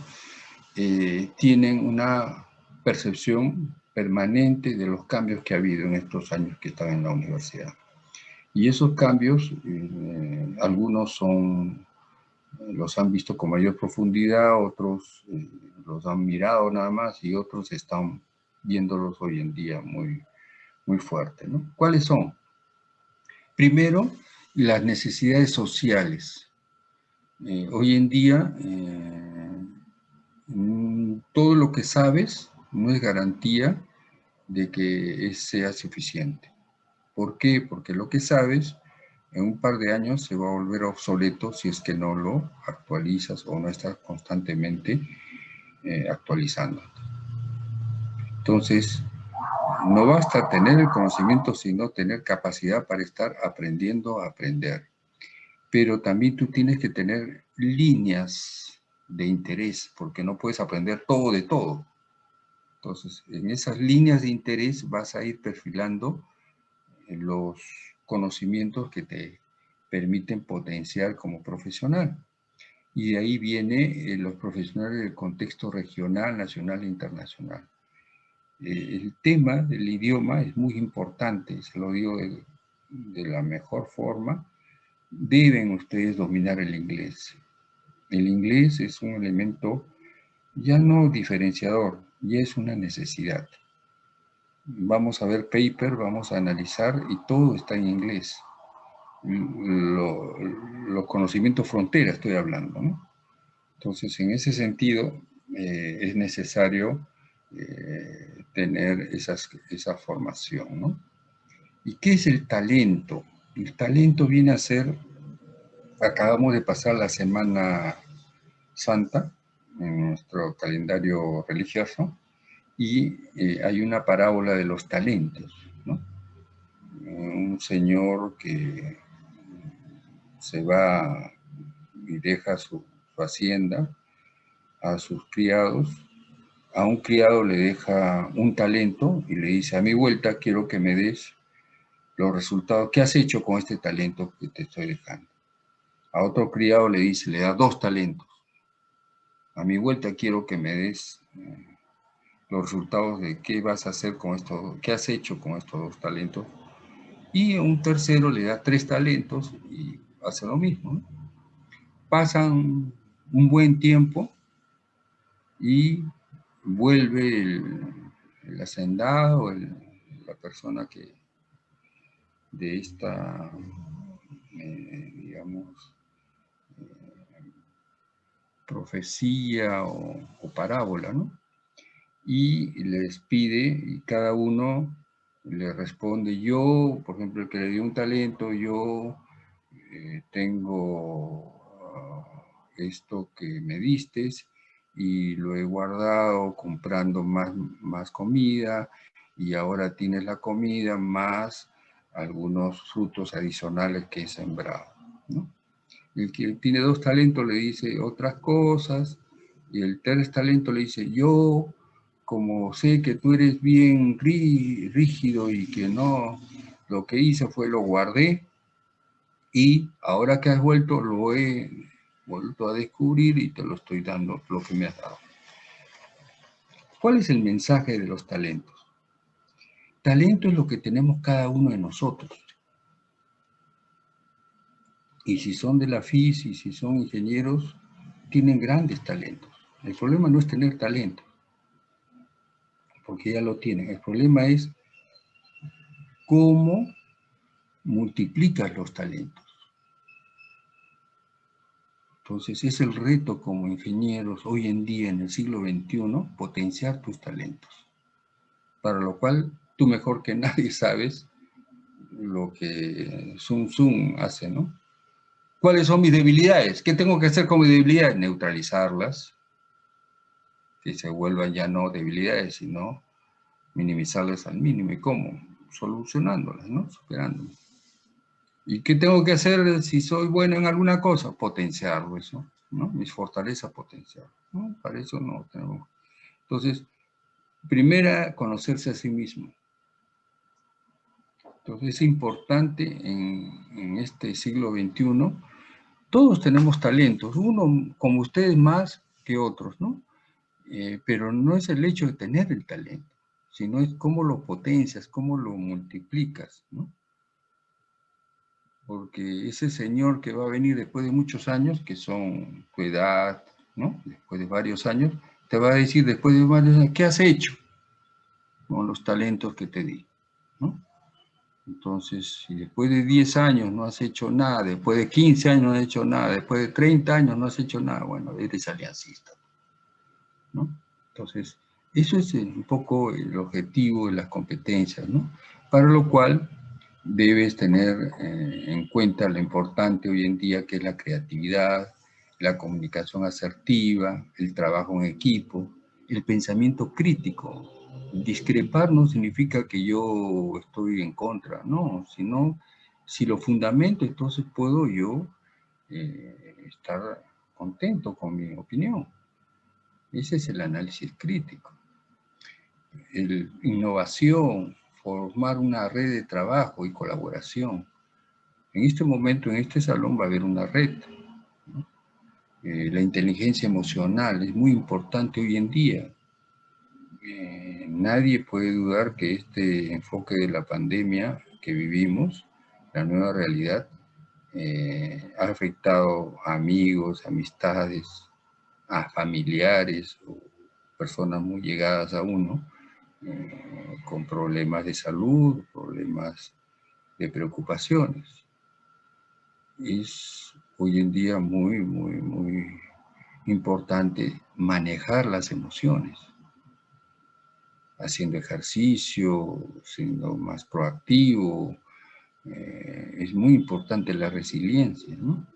[SPEAKER 1] eh, tienen una percepción permanente de los cambios que ha habido en estos años que están en la universidad. Y esos cambios, eh, algunos son, los han visto con mayor profundidad, otros eh, los han mirado nada más y otros están viéndolos hoy en día muy, muy fuerte. ¿no? ¿Cuáles son? Primero, las necesidades sociales. Eh, hoy en día, mm, todo lo que sabes no es garantía de que sea suficiente. ¿Por qué? Porque lo que sabes en un par de años se va a volver obsoleto si es que no lo actualizas o no estás constantemente eh, actualizando. Entonces, no basta tener el conocimiento, sino tener capacidad para estar aprendiendo a aprender. Pero también tú tienes que tener líneas de interés, porque no puedes aprender todo de todo. Entonces, en esas líneas de interés vas a ir perfilando los conocimientos que te permiten potenciar como profesional. Y de ahí viene eh, los profesionales del contexto regional, nacional e internacional. Eh, el tema del idioma es muy importante, se lo digo de, de la mejor forma. Deben ustedes dominar el inglés. El inglés es un elemento ya no diferenciador, ya es una necesidad vamos a ver paper, vamos a analizar y todo está en inglés. los conocimientos frontera estoy hablando, ¿no? Entonces, en ese sentido, eh, es necesario eh, tener esas, esa formación, ¿no? ¿Y qué es el talento? El talento viene a ser, acabamos de pasar la Semana Santa en nuestro calendario religioso, y eh, hay una parábola de los talentos, ¿no? Un señor que se va y deja su, hacienda a sus criados, a un criado le deja un talento y le dice, a mi vuelta quiero que me des los resultados, ¿qué has hecho con este talento que te estoy dejando? A otro criado le dice, le da dos talentos, a mi vuelta quiero que me des eh, los resultados de qué vas a hacer con esto, qué has hecho con estos dos talentos. Y un tercero le da tres talentos y hace lo mismo. Pasan un buen tiempo y vuelve el, hacendado, la persona que de esta, eh, digamos, eh, profecía o, o parábola, ¿no? Y les pide y cada uno le responde, yo, por ejemplo, el que le dio un talento, yo eh, tengo ah, esto que me diste y lo he guardado comprando más, más comida y ahora tienes la comida más algunos frutos adicionales que he sembrado. El que tiene dos talentos le dice otras cosas y el tercer talento le dice, yo como sé que tú eres bien rígido y que no, lo que hice fue lo guardé y ahora que has vuelto lo he vuelto a descubrir y te lo estoy dando lo que me has dado. ¿Cuál es el mensaje de los talentos? Talento es lo que tenemos cada uno de nosotros. Y si son de la FIS y si son ingenieros, tienen grandes talentos. El problema no es tener talento porque ya lo tienen. El problema es cómo multiplicas los talentos. Entonces es el reto como ingenieros hoy en día en el siglo XXI potenciar tus talentos. Para lo cual tú mejor que nadie sabes lo que Sun Sun hace, ¿no? ¿Cuáles son mis debilidades? ¿Qué tengo que hacer con mis debilidades? Neutralizarlas, que se vuelvan ya no debilidades, sino minimizarlas al mínimo. ¿Y cómo? Solucionándolas, ¿no? Superándolas. ¿Y qué tengo que hacer si soy bueno en alguna cosa? Potenciarlo eso, ¿no? Mis fortalezas potenciar, ¿no? Para eso no tenemos. Entonces, primera, conocerse a sí mismo. Entonces es importante en, en este siglo XXI, todos tenemos talentos, uno como ustedes más que otros, ¿no? Eh, pero no es el hecho de tener el talento, sino es cómo lo potencias, cómo lo multiplicas, ¿no? Porque ese señor que va a venir después de muchos años, que son tu edad, ¿no? Después de varios años, te va a decir después de varios años, ¿qué has hecho con los talentos que te di? ¿no? Entonces, si después de 10 años no has hecho nada, después de 15 años no has hecho nada, después de 30 años no has hecho nada, bueno, eres aliancista. ¿No? Entonces, eso es un poco el objetivo de las competencias, ¿no? Para lo cual debes tener eh, en cuenta lo importante hoy en día que es la creatividad, la comunicación asertiva, el trabajo en equipo, el pensamiento crítico, discrepar no significa que yo estoy en contra, no, sino si lo fundamento, entonces puedo yo eh, estar contento con mi opinión. Ese es el análisis crítico. El, innovación, formar una red de trabajo y colaboración. En este momento, en este salón va a haber una red. Eh, la inteligencia emocional es muy importante hoy en día eh, nadie puede dudar que este enfoque de la pandemia que vivimos, la nueva realidad, eh, ha afectado a amigos, amistades, a familiares o personas muy llegadas a uno eh, con problemas de salud, problemas de preocupaciones. Es hoy en día muy, muy, muy importante manejar las emociones haciendo ejercicio, siendo más proactivo. Eh, es muy importante la resiliencia, ¿no?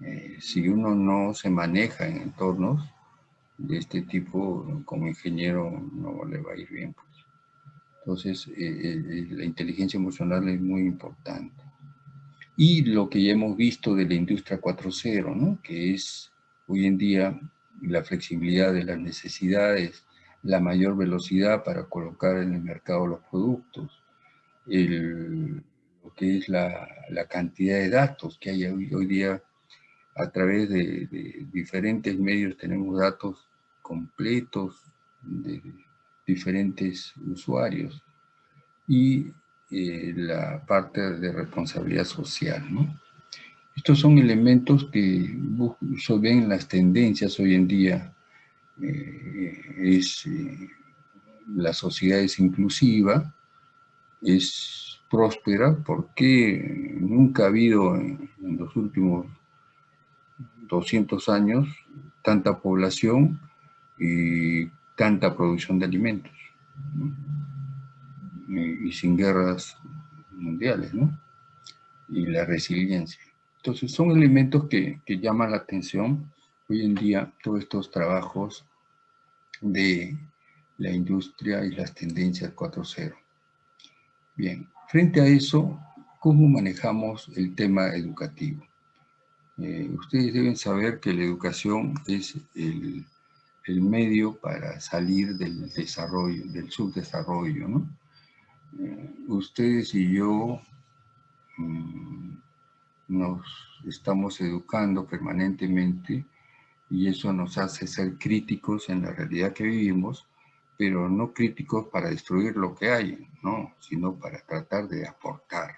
[SPEAKER 1] Eh, si uno no se maneja en entornos de este tipo, como ingeniero no le va a ir bien. Pues. Entonces, eh, la inteligencia emocional es muy importante. Y lo que ya hemos visto de la industria 4.0, ¿no? que es hoy en día la flexibilidad de las necesidades la mayor velocidad para colocar en el mercado los productos, lo que es la, cantidad de datos que hay hoy, día a través de, diferentes medios tenemos datos completos de diferentes usuarios y eh, la parte de responsabilidad social. Estos son elementos que se ven en las tendencias hoy en día eh, es, eh, la sociedad es inclusiva, es próspera, porque nunca ha habido en, los últimos 200 años tanta población y tanta producción de alimentos, y, sin guerras mundiales, ¿no? y la resiliencia. Entonces son elementos que, que llaman la atención hoy en día todos estos trabajos de la industria y las tendencias 4.0. Bien, frente a eso, ¿cómo manejamos el tema educativo? Eh, ustedes deben saber que la educación es el, medio para salir del desarrollo, del subdesarrollo, ¿no? Eh, ustedes y yo mm, nos estamos educando permanentemente y eso nos hace ser críticos en la realidad que vivimos, pero no críticos para destruir lo que hay, ¿no? sino para tratar de aportar.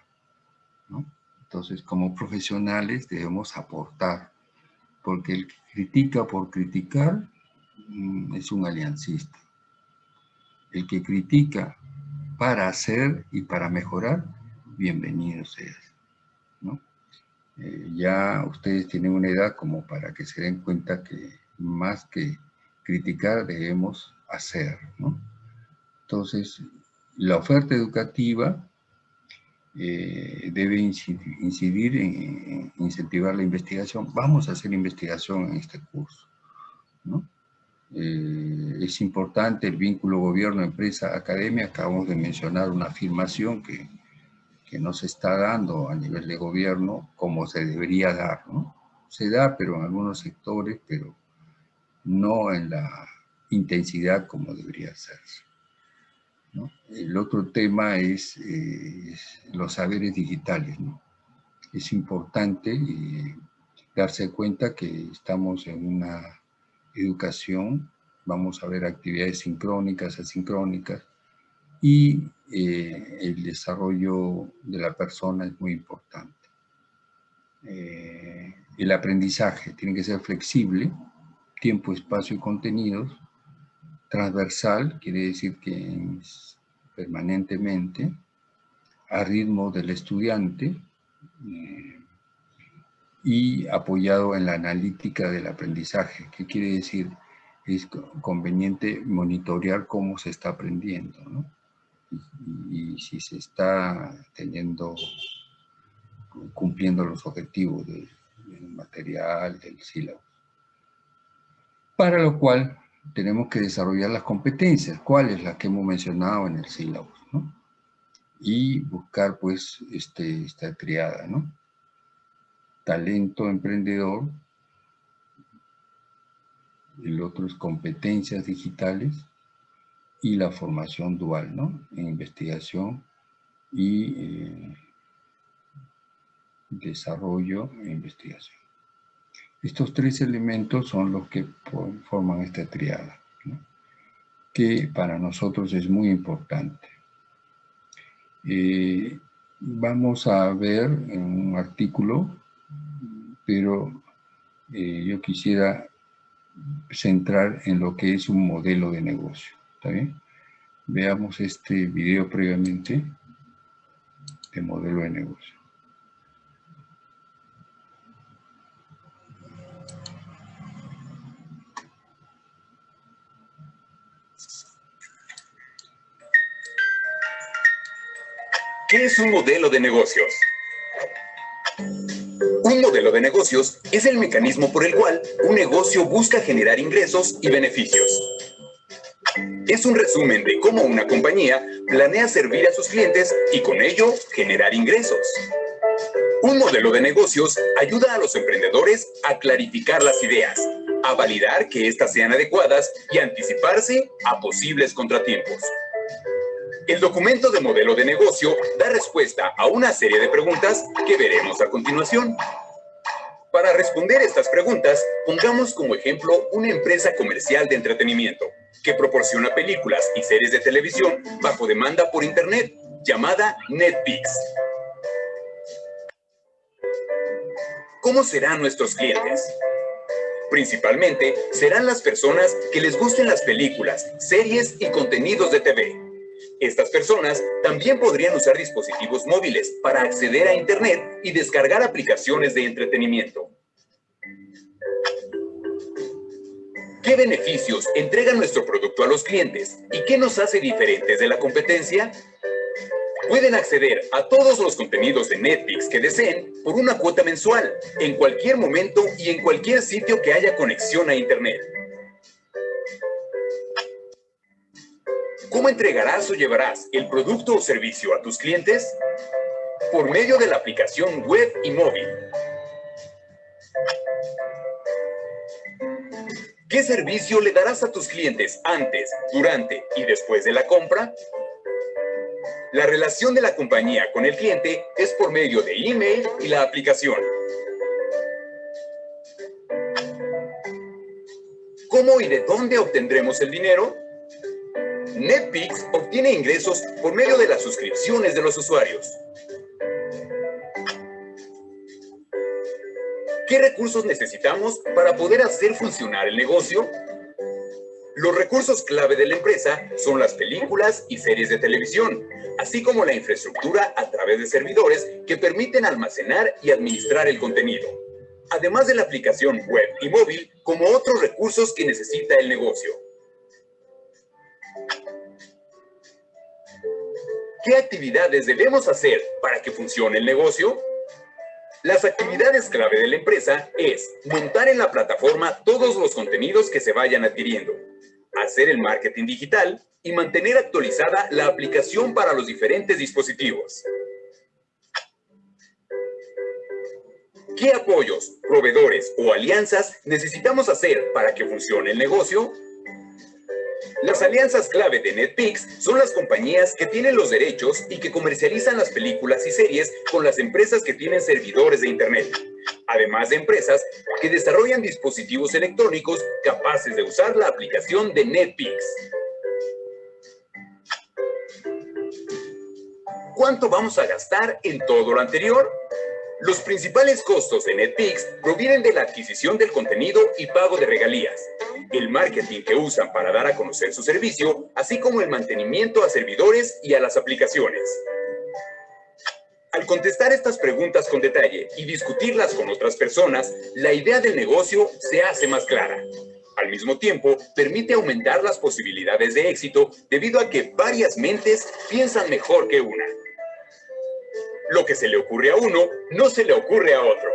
[SPEAKER 1] ¿no? Entonces, como profesionales debemos aportar, porque el que critica por criticar mm, es un aliancista. El que critica para hacer y para mejorar, bienvenido seas. ¿no? eh, ya ustedes tienen una edad como para que se den cuenta que más que criticar debemos hacer, ¿no? Entonces, la oferta educativa eh, debe incidir, en, incentivar la investigación. Vamos a hacer investigación en este curso. Eh, es importante el vínculo gobierno-empresa-academia. Acabamos de mencionar una afirmación que, que no se está dando a nivel de gobierno como se debería dar. Se da, pero en algunos sectores, pero no en la intensidad como debería hacerse. El otro tema es, eh, los saberes digitales. Es importante eh, darse cuenta que estamos en una educación, vamos a ver actividades sincrónicas, asincrónicas, y eh, el desarrollo de la persona es muy importante. el aprendizaje tiene que ser flexible, tiempo, espacio y contenidos, transversal, quiere decir que es permanentemente a ritmo del estudiante eh, y apoyado en la analítica del aprendizaje. ¿Qué quiere decir? Es conveniente monitorear cómo se está aprendiendo, y, si se está teniendo, cumpliendo los objetivos del, del material, del sílabo. Para lo cual tenemos que desarrollar las competencias, cuáles las que hemos mencionado en el sílabo, ¿no? Y buscar, pues, este, esta triada, ¿no? Talento emprendedor, el otro es competencias digitales y la formación dual, ¿no? En investigación y eh, desarrollo e investigación. Estos tres elementos son los que forman esta triada, que para nosotros es muy importante. Eh, vamos a ver un artículo, pero eh, yo quisiera centrar en lo que es un modelo de negocio. Veamos este video previamente de modelo de negocio.
[SPEAKER 6] ¿Qué es un modelo de negocios? Un modelo de negocios es el mecanismo por el cual un negocio busca generar ingresos y beneficios. Es un resumen de cómo una compañía planea servir a sus clientes y con ello generar ingresos. Un modelo de negocios ayuda a los emprendedores a clarificar las ideas, a validar que éstas sean adecuadas y anticiparse a posibles contratiempos. El documento de modelo de negocio da respuesta a una serie de preguntas que veremos a continuación. Para responder estas preguntas, pongamos como ejemplo una empresa comercial de entretenimiento que proporciona películas y series de televisión bajo demanda por Internet, llamada Netflix. ¿Cómo serán nuestros clientes? Principalmente serán las personas que les gusten las películas, series y contenidos de TV estas personas también podrían usar dispositivos móviles para acceder a Internet y descargar aplicaciones de entretenimiento. ¿Qué beneficios entrega nuestro producto a los clientes y qué nos hace diferentes de la competencia? Pueden acceder a todos los contenidos de Netflix que deseen por una cuota mensual, en cualquier momento y en cualquier sitio que haya conexión a Internet. ¿Cómo entregarás o llevarás el producto o servicio a tus clientes? Por medio de la aplicación web y móvil. ¿Qué servicio le darás a tus clientes antes, durante y después de la compra? La relación de la compañía con el cliente es por medio de email y la aplicación. ¿Cómo y de dónde obtendremos el dinero? Netflix obtiene ingresos por medio de las suscripciones de los usuarios. ¿Qué recursos necesitamos para poder hacer funcionar el negocio? Los recursos clave de la empresa son las películas y series de televisión, así como la infraestructura a través de servidores que permiten almacenar y administrar el contenido, además de la aplicación web y móvil como otros recursos que necesita el negocio. ¿Qué actividades debemos hacer para que funcione el negocio? Las actividades clave de la empresa es montar en la plataforma todos los contenidos que se vayan adquiriendo, hacer el marketing digital y mantener actualizada la aplicación para los diferentes dispositivos. ¿Qué apoyos, proveedores o alianzas necesitamos hacer para que funcione el negocio? Las alianzas clave de Netflix son las compañías que tienen los derechos y que comercializan las películas y series con las empresas que tienen servidores de Internet, además de empresas que desarrollan dispositivos electrónicos capaces de usar la aplicación de Netflix. ¿Cuánto vamos a gastar en todo lo anterior? Los principales costos de Netflix provienen de la adquisición del contenido y pago de regalías, el marketing que usan para dar a conocer su servicio, así como el mantenimiento a servidores y a las aplicaciones. Al contestar estas preguntas con detalle y discutirlas con otras personas, la idea del negocio se hace más clara. Al mismo tiempo, permite aumentar las posibilidades de éxito debido a que varias mentes piensan mejor que una. Lo que se le ocurre a uno, no se le ocurre a otro.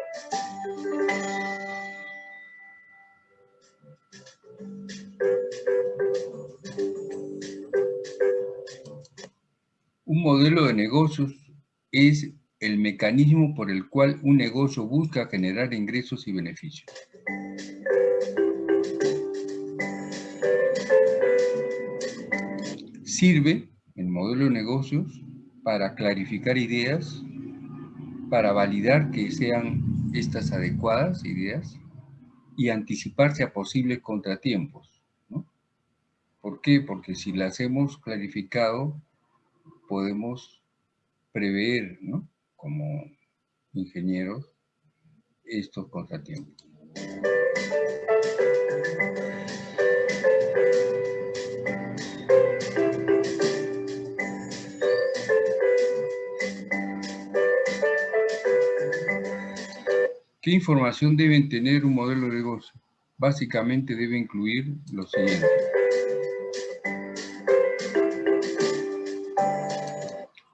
[SPEAKER 1] Modelo de negocios es el mecanismo por el cual un negocio busca generar ingresos y beneficios. Sirve el modelo de negocios para clarificar ideas, para validar que sean estas adecuadas ideas y anticiparse a posibles contratiempos. ¿Por qué? Porque si las hemos clarificado, podemos prever, como ingenieros, estos contratiempos. ¿Qué información deben tener un modelo de negocio? Básicamente debe incluir lo siguiente.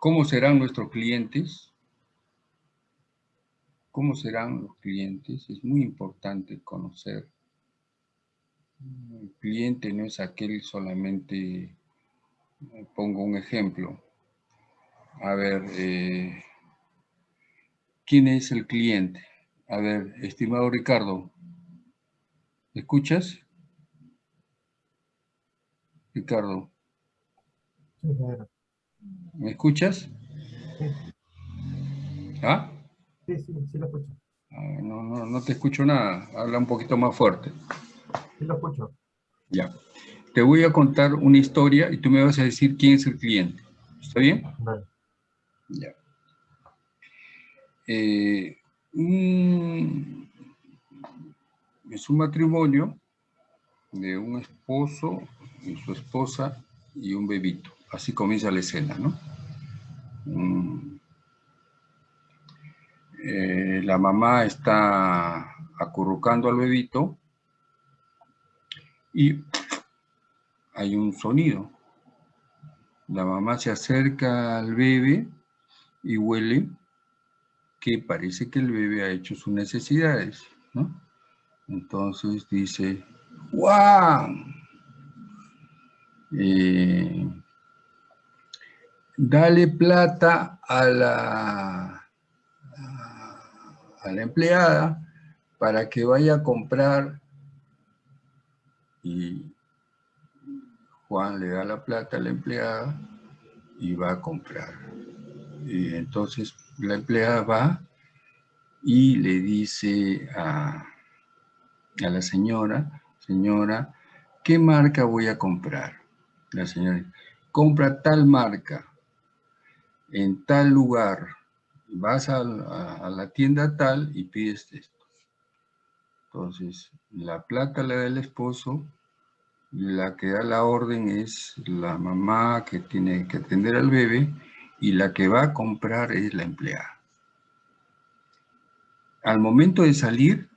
[SPEAKER 1] ¿Cómo serán nuestros clientes? ¿Cómo serán los clientes? Es muy importante conocer. El cliente no es aquel solamente, pongo un ejemplo. A ver, eh, ¿quién es el cliente? A ver, estimado Ricardo, ¿me escuchas? Ricardo. ¿Me escuchas?
[SPEAKER 4] Sí.
[SPEAKER 1] ¿Ah?
[SPEAKER 4] Sí, sí, sí lo escucho.
[SPEAKER 1] Ah, no, no, no te escucho nada. Habla un poquito más fuerte.
[SPEAKER 4] Sí lo escucho.
[SPEAKER 1] Ya. Te voy a contar una historia y tú me vas a decir quién es el cliente. ¿Está bien?
[SPEAKER 4] Vale.
[SPEAKER 1] Ya. Eh, un, es un matrimonio de un esposo y su esposa y un bebito. Así comienza la escena, ¿no? Mm. Eh, la mamá está acurrucando al bebito y hay un sonido. La mamá se acerca al bebé y huele que parece que el bebé ha hecho sus necesidades, ¿no? Entonces dice, ¡Wow! Eh, dale plata a la, empleada para que vaya a comprar y Juan le da la plata a la empleada y va a comprar. Y entonces la empleada va y le dice a, a la señora, señora, ¿qué marca voy a comprar? La señora compra tal marca en tal lugar, vas a, la tienda tal y pides esto. Entonces, la plata la da el esposo, la que da la orden es la mamá que tiene que atender al bebé y la que va a comprar es la empleada. Al momento de salir,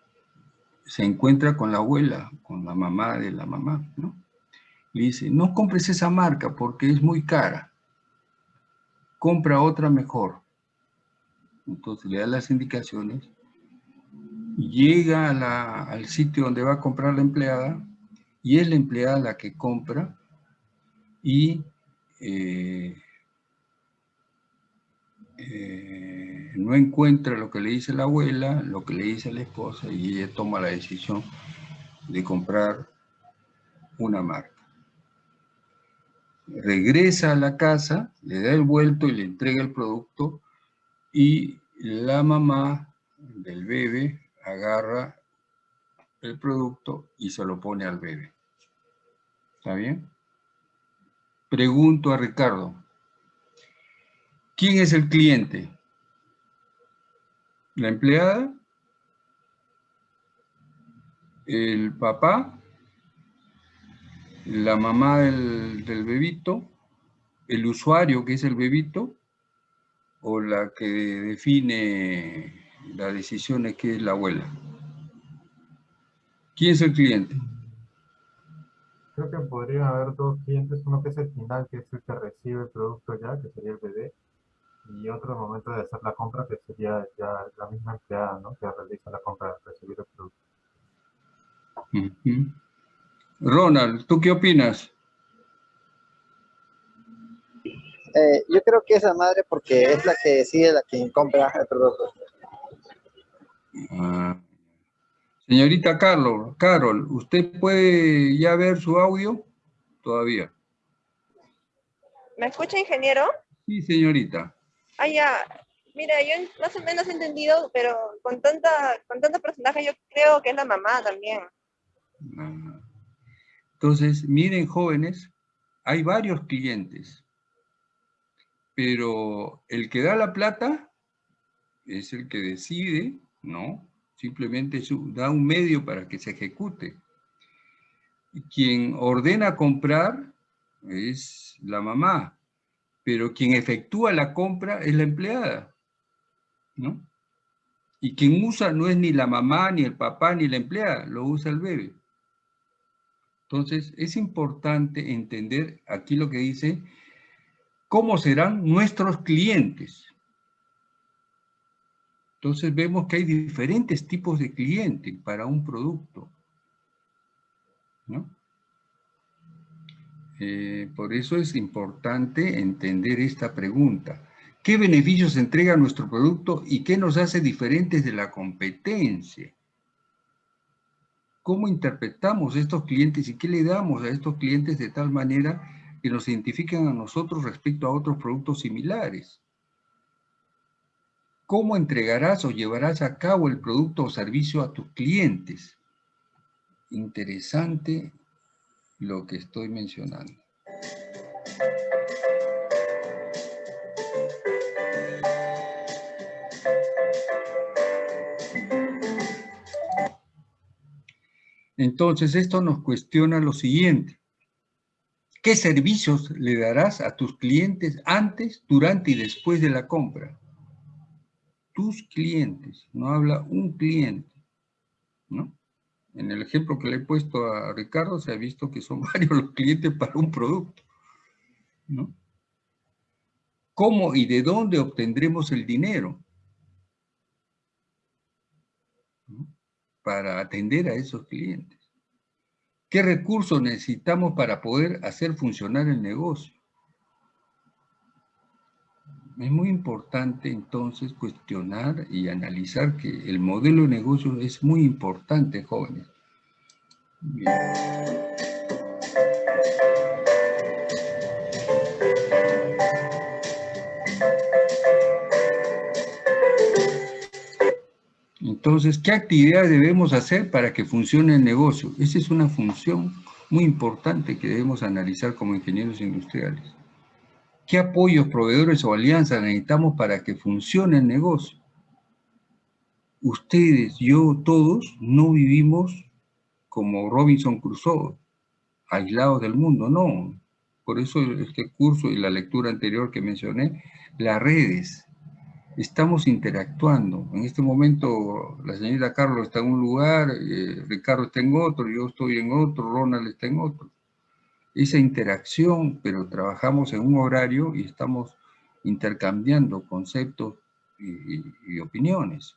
[SPEAKER 1] se encuentra con la abuela, con la mamá de la mamá, ¿no? Le dice, no compres esa marca porque es muy cara. Compra otra mejor. Entonces le da las indicaciones. Llega al sitio donde va a comprar la empleada y es la empleada la que compra y eh, eh, no encuentra lo que le dice la abuela, lo que le dice la esposa y ella toma la decisión de comprar una marca. Regresa a la casa, le da el vuelto y le entrega el producto y la mamá del bebé agarra el producto y se lo pone al bebé. ¿Está bien? Pregunto a Ricardo, ¿quién es el cliente? ¿La empleada? ¿El papá? ¿La mamá del, del bebito? ¿El usuario que es el bebito? ¿O la que define las decisiones que es la abuela? ¿Quién es el cliente?
[SPEAKER 4] Creo que podrían haber dos clientes, uno que es el final, que es el que recibe el producto ya, que sería el bebé, y otro momento de hacer la compra, que sería ya la misma empleada, ¿no? Que realiza la compra de recibir el producto.
[SPEAKER 1] Ronald, ¿tú qué opinas?
[SPEAKER 7] Eh, yo creo que es la madre porque es la que decide la quien compra el producto.
[SPEAKER 1] Ah, Señorita Carol, Carol, ¿usted puede ya ver su audio? Todavía.
[SPEAKER 2] ¿Me escucha, ingeniero?
[SPEAKER 1] Sí, señorita.
[SPEAKER 2] Ah, ya. Mira, yo más o menos he entendido, pero con tanta, con tantos personajes yo creo que es la mamá también.
[SPEAKER 1] Ah. Entonces, miren jóvenes, hay varios clientes, pero el que da la plata es el que decide, ¿no? simplemente da un medio para que se ejecute. Quien ordena comprar es la mamá, pero quien efectúa la compra es la empleada, ¿no? Y quien usa no es ni la mamá, ni el papá, ni la empleada, lo usa el bebé. Entonces, es importante entender aquí lo que dice, cómo serán nuestros clientes. Entonces vemos que hay diferentes tipos de clientes para un producto. Eh, por eso es importante entender esta pregunta. ¿Qué beneficios entrega nuestro producto y qué nos hace diferentes de la competencia? ¿Cómo interpretamos estos clientes y qué le damos a estos clientes de tal manera que nos identifiquen a nosotros respecto a otros productos similares? cómo entregarás o llevarás a cabo el producto o servicio a tus clientes. Interesante lo que estoy mencionando. Entonces, esto nos cuestiona lo siguiente. ¿Qué servicios le darás a tus clientes antes, durante y después de la compra? tus clientes, no habla un cliente, ¿no? En el ejemplo que le he puesto a Ricardo se ha visto que son varios los clientes para un producto, ¿no? ¿Cómo y de dónde obtendremos el dinero? Para atender a esos clientes. ¿Qué recursos necesitamos para poder hacer funcionar el negocio? Es muy importante entonces cuestionar y analizar que el modelo de negocio es muy importante, jóvenes. Entonces, ¿qué actividades debemos hacer para que funcione el negocio? Esa es una función muy importante que debemos analizar como ingenieros industriales. ¿Qué apoyos, proveedores o alianzas necesitamos para que funcione el negocio? Ustedes, yo, todos, no vivimos como Robinson Crusoe, aislados del mundo, no. Por eso este curso y la lectura anterior que mencioné, las redes, estamos interactuando. En este momento la señorita Carlos está en un lugar, eh, Ricardo está en otro, yo estoy en otro, Ronald está en otro. Esa interacción, pero trabajamos en un horario y estamos intercambiando conceptos y, opiniones.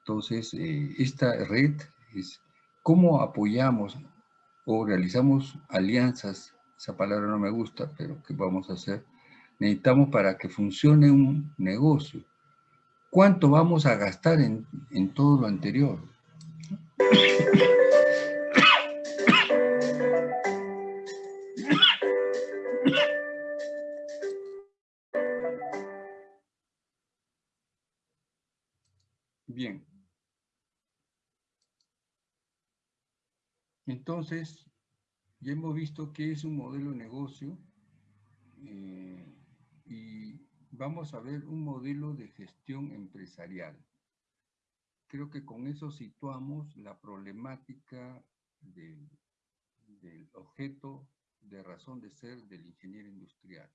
[SPEAKER 1] Entonces, eh, esta red es cómo apoyamos o realizamos alianzas, esa palabra no me gusta, pero ¿qué vamos a hacer? Necesitamos para que funcione un negocio. ¿Cuánto vamos a gastar en, en todo lo anterior? Bien. Entonces, ya hemos visto que es un modelo de negocio eh, vamos a ver un modelo de gestión empresarial. Creo que con eso situamos la problemática del, objeto de razón de ser del ingeniero industrial.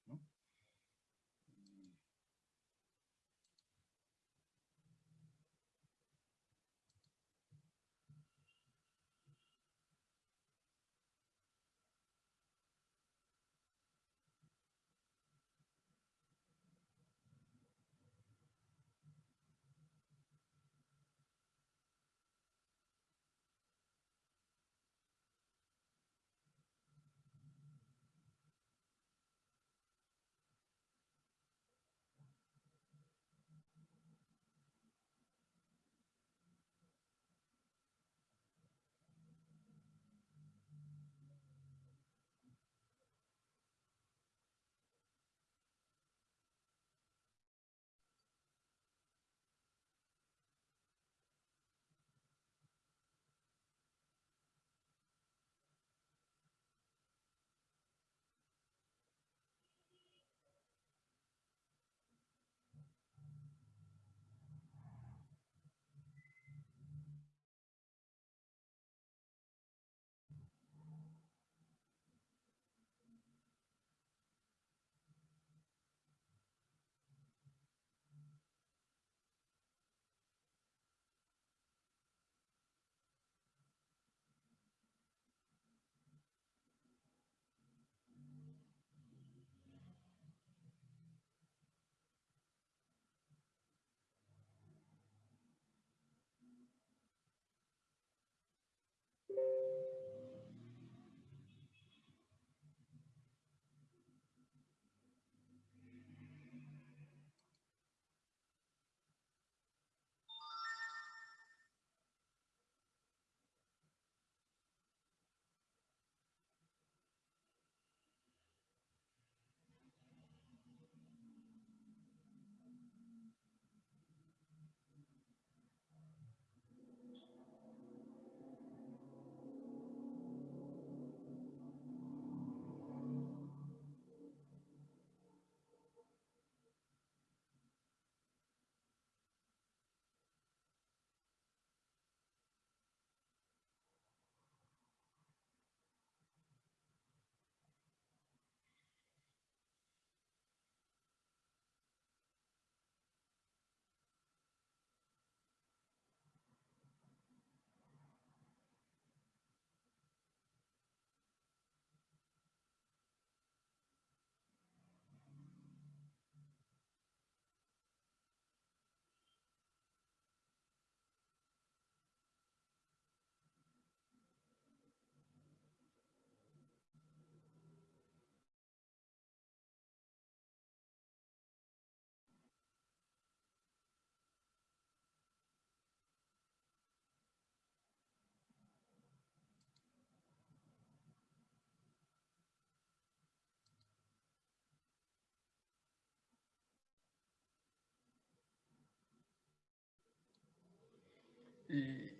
[SPEAKER 1] Eh,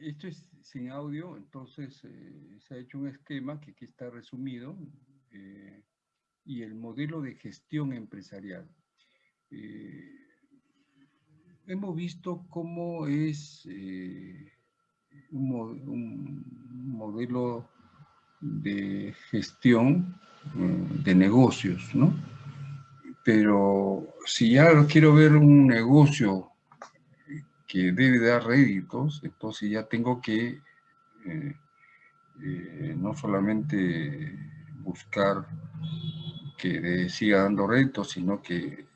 [SPEAKER 1] esto es sin audio, entonces eh, se ha hecho un esquema que aquí está resumido eh, y el modelo de gestión empresarial. hemos visto cómo es un, modelo de gestión de negocios, ¿no? Pero si ya quiero ver un negocio que debe dar réditos, entonces ya tengo que eh, eh, no solamente buscar que siga dando réditos, sino que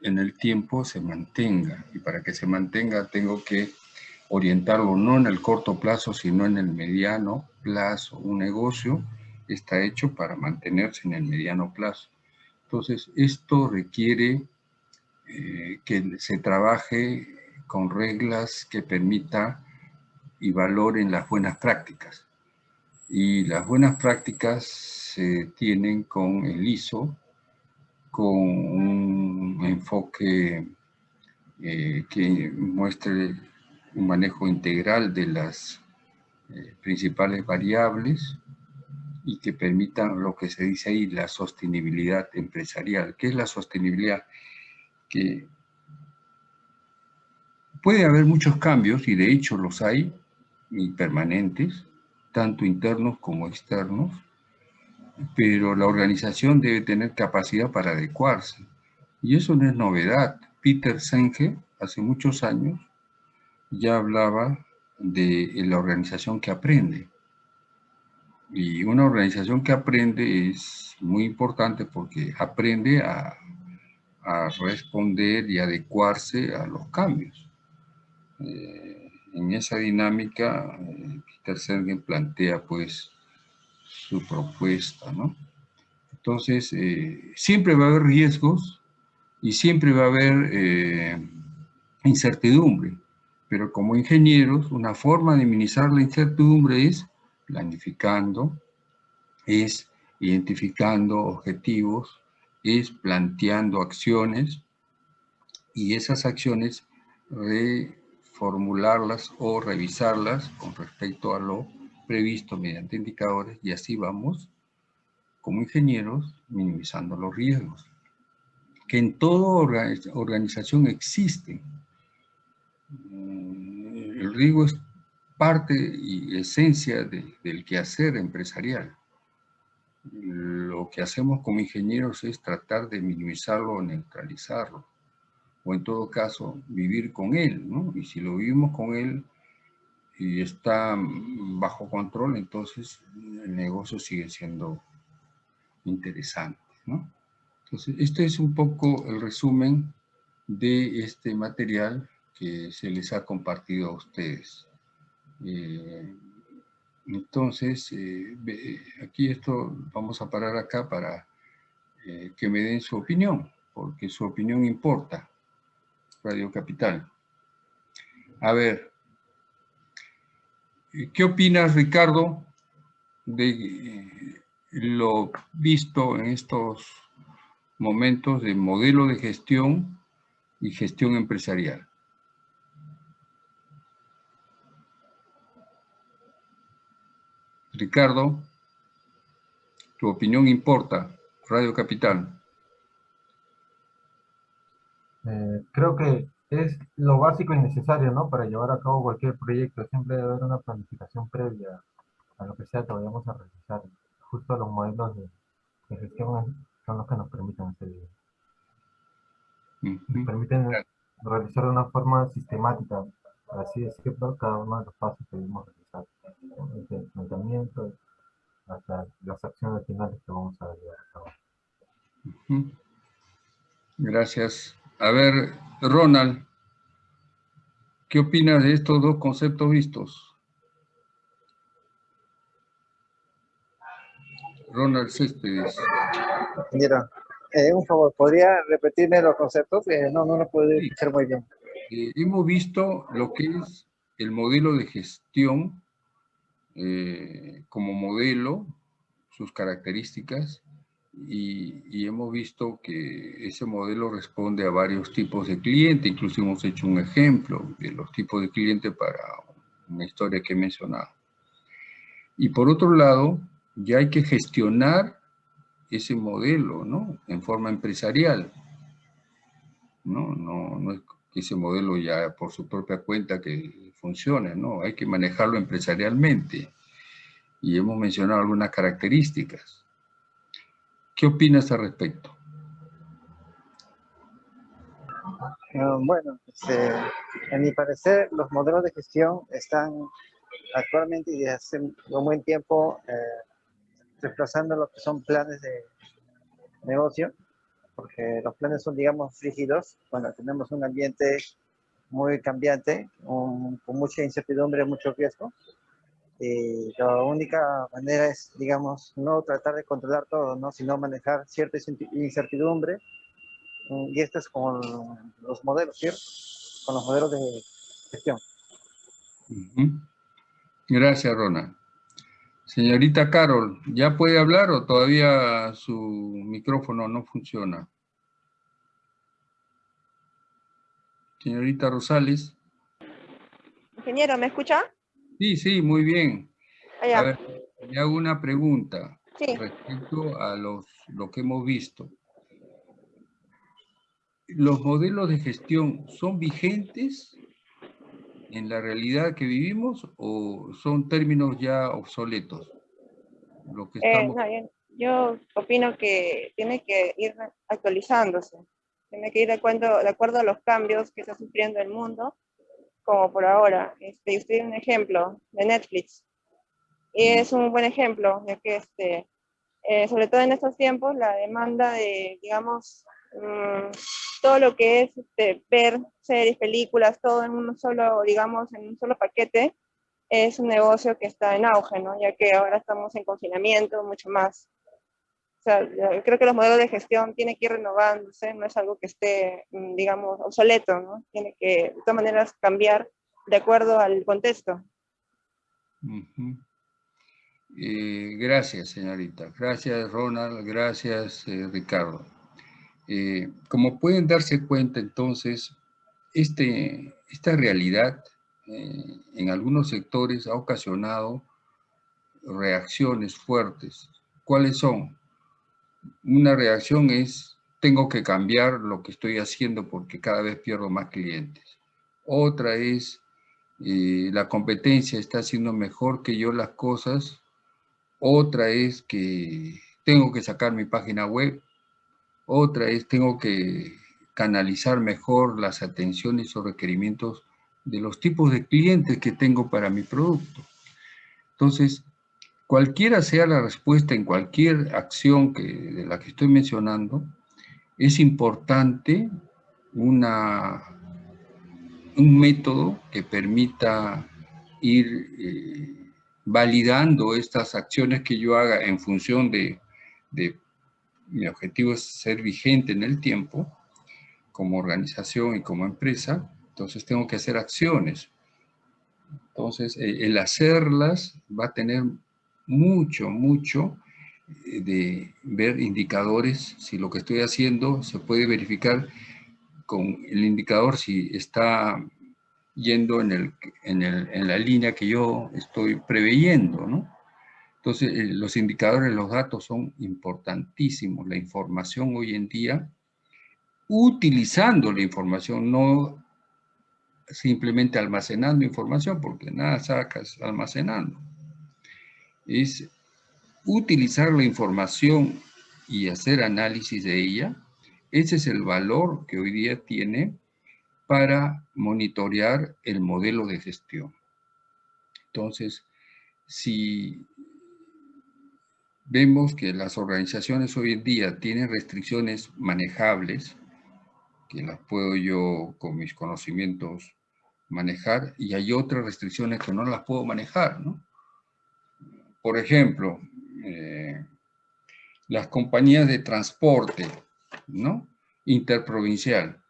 [SPEAKER 1] en el tiempo se mantenga. Y para que se mantenga tengo que orientarlo no en el corto plazo, sino en el mediano plazo. Un negocio está hecho para mantenerse en el mediano plazo. Entonces, esto requiere eh, que se trabaje con reglas que permita y valoren las buenas prácticas. Y las buenas prácticas se tienen con el ISO, con un enfoque eh, que muestre un manejo integral de las eh, principales variables y que permitan lo que se dice ahí, la sostenibilidad empresarial. ¿Qué es la sostenibilidad? Que puede haber muchos cambios, y de hecho los hay, y permanentes, tanto internos como externos, pero la organización debe tener capacidad para adecuarse. Y eso no es novedad. Peter Senge, hace muchos años, ya hablaba de la organización que aprende. Y una organización que aprende es muy importante porque aprende a, a responder y adecuarse a los cambios. Eh, en esa dinámica, eh, Peter Senge plantea pues su propuesta, ¿no? Entonces, eh, siempre va a haber riesgos y siempre va a haber incertidumbre. Pero como ingenieros, una forma de minimizar la incertidumbre es planificando, es identificando objetivos, es planteando acciones y esas acciones reformularlas o revisarlas con respecto a lo previsto mediante indicadores y así vamos como ingenieros minimizando los riesgos que en toda organización existen Mm, el riesgo es parte y esencia del quehacer empresarial. Lo que hacemos como ingenieros es tratar de minimizarlo o neutralizarlo, o en todo caso vivir con él, ¿no? Y si lo vivimos con él y está bajo control, entonces el negocio sigue siendo interesante, ¿no? Entonces, este es un poco el resumen de este material que se les ha compartido a ustedes. Eh, entonces, eh, aquí esto, vamos a parar acá para eh, que me den su opinión, porque su opinión importa, Radio Capital. A ver, ¿qué opinas, Ricardo, de lo visto en estos momentos de modelo de gestión y gestión empresarial? Ricardo, tu opinión importa. Radio Capital.
[SPEAKER 4] Eh, creo que es lo básico y necesario, ¿no? Para llevar a cabo cualquier proyecto. Siempre debe haber una planificación previa a lo que sea que vayamos a realizar. Justo los modelos de, gestión son los que nos permiten hacer Nos permiten realizar de una forma sistemática, así es que cada uno de los pasos que debemos realizar el planteamiento hasta las acciones finales que vamos a llevar a cabo.
[SPEAKER 1] Gracias. A ver, Ronald, ¿qué opinas de estos dos conceptos vistos? Ronald Céspedes.
[SPEAKER 7] Mira, eh, un favor, ¿podría repetirme los conceptos? Eh, no, no lo puedo escuchar muy bien.
[SPEAKER 1] Eh, hemos visto lo que es el modelo de gestión eh, como modelo, sus características, y, hemos visto que ese modelo responde a varios tipos de clientes, incluso hemos hecho un ejemplo de los tipos de clientes para una historia que he mencionado. Y por otro lado, ya hay que gestionar ese modelo, ¿no? En forma empresarial. No, no, no es que ese modelo ya por su propia cuenta que funcione, ¿no? Hay que manejarlo empresarialmente. y hemos mencionado algunas características. ¿Qué opinas al respecto?
[SPEAKER 7] Eh, bueno, este, en mi parecer, los modelos de gestión están actualmente y desde hace un buen tiempo eh, reemplazando lo que son planes de negocio, porque los planes son, digamos, rígidos, cuando tenemos un ambiente muy cambiante, con mucha incertidumbre, mucho riesgo. Y la única manera es, digamos, no tratar de controlar todo, ¿no? sino manejar cierta incertidumbre. Y esto es con los modelos, ¿cierto? Con los modelos de gestión.
[SPEAKER 1] Gracias, Rona. Señorita Carol, ¿ya puede hablar o todavía su micrófono no funciona? Señorita Rosales.
[SPEAKER 2] Ingeniero, ¿me escucha?
[SPEAKER 1] Sí, sí, muy bien.
[SPEAKER 2] Ah,
[SPEAKER 1] a ver, le hago una pregunta
[SPEAKER 2] sí.
[SPEAKER 1] respecto a los, lo que hemos visto. ¿Los modelos de gestión son vigentes en la realidad que vivimos o son términos ya obsoletos? Lo que
[SPEAKER 2] Eh,
[SPEAKER 1] estamos...
[SPEAKER 2] no, yo, yo opino que tiene que ir actualizándose, tiene que ir de acuerdo, de acuerdo a los cambios que está sufriendo el mundo, como por ahora. Este, usted un ejemplo de Netflix, y es un buen ejemplo, ya que este, eh, sobre todo en estos tiempos, la demanda de, digamos, mm, todo lo que es este, ver series, películas, todo en un solo, digamos, en un solo paquete, es un negocio que está en auge, ¿no? Ya que ahora estamos en confinamiento, mucho más. O sea, creo que los modelos de gestión tienen que ir renovándose, no es algo que esté, mm, digamos, obsoleto, ¿no? Tiene que, de todas maneras, cambiar de acuerdo al contexto.
[SPEAKER 1] Ujú. Eh, gracias, señorita. Gracias, Ronald. Gracias, eh, Ricardo. Eh, como pueden darse cuenta, entonces, este, esta realidad eh, en algunos sectores ha ocasionado reacciones fuertes. ¿Cuáles son? Una reacción es, tengo que cambiar lo que estoy haciendo porque cada vez pierdo más clientes. Otra es, eh, la competencia está haciendo mejor que yo las cosas. Otra es que tengo que sacar mi página web. Otra es, tengo que canalizar mejor las atenciones o requerimientos de los tipos de clientes que tengo para mi producto. Entonces, cualquiera sea la respuesta en cualquier acción que, de la que estoy mencionando, es importante una, un método que permita ir eh, validando estas acciones que yo haga en función de, de mi objetivo es ser vigente en el tiempo, como organización y como empresa, entonces tengo que hacer acciones. Entonces, eh, el hacerlas va a tener mucho, mucho eh, de ver indicadores, si lo que estoy haciendo se puede verificar con el indicador si está yendo en, el, en, el, en la línea que yo estoy preveyendo, ¿no? Entonces, eh, los indicadores, los datos son importantísimos. La información hoy en día, utilizando la información, no simplemente almacenando información, porque nada sacas almacenando. Es utilizar la información y hacer análisis de ella. Ese es el valor que hoy día tiene para monitorear el modelo de gestión. Entonces, si vemos que las organizaciones hoy en día tienen restricciones manejables, que las puedo yo con mis conocimientos manejar, y hay otras restricciones que no las puedo manejar, ¿no? Por ejemplo, eh, las compañías de transporte, ¿no? Interprovincial,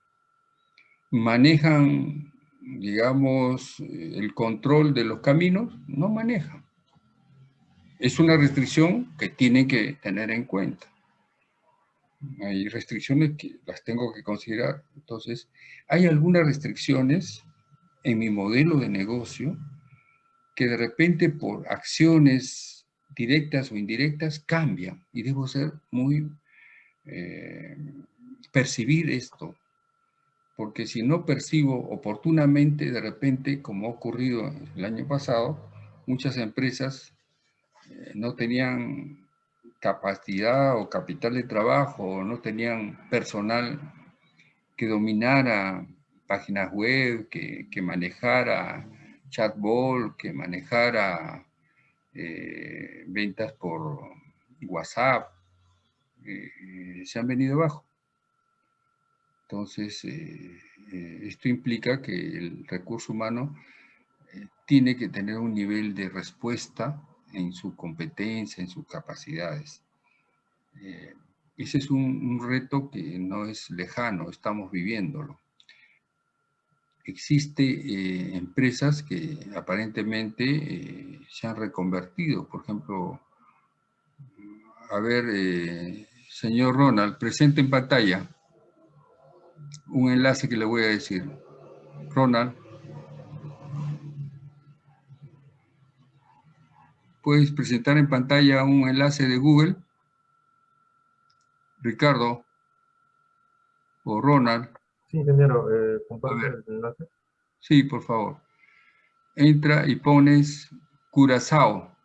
[SPEAKER 1] manejan, digamos, el control de los caminos, no manejan. Es una restricción que tienen que tener en cuenta. Hay restricciones que las tengo que considerar. Entonces, hay algunas restricciones en mi modelo de negocio que de repente por acciones directas o indirectas cambian y debo ser muy eh, percibir esto. Porque si no percibo oportunamente de repente como ha ocurrido el año pasado muchas empresas eh, no tenían capacidad o capital de trabajo, no tenían personal que dominara páginas web, que, que manejara chatbot, que manejara eh, ventas por WhatsApp, eh, se han venido abajo. Entonces, eh, esto implica que el recurso humano tiene que tener un nivel de respuesta en su competencia, en sus capacidades. ese es un reto que no es lejano, estamos viviéndolo existe eh, empresas que aparentemente eh, se han reconvertido. Por ejemplo, a ver, eh, señor Ronald, presente en pantalla un enlace que le voy a decir. Ronald. ¿Puedes presentar en pantalla un enlace de Google? Ricardo o Ronald.
[SPEAKER 4] Sí, ingeniero, eh, el enlace.
[SPEAKER 1] Sí, por favor. Entra y pones Curazao.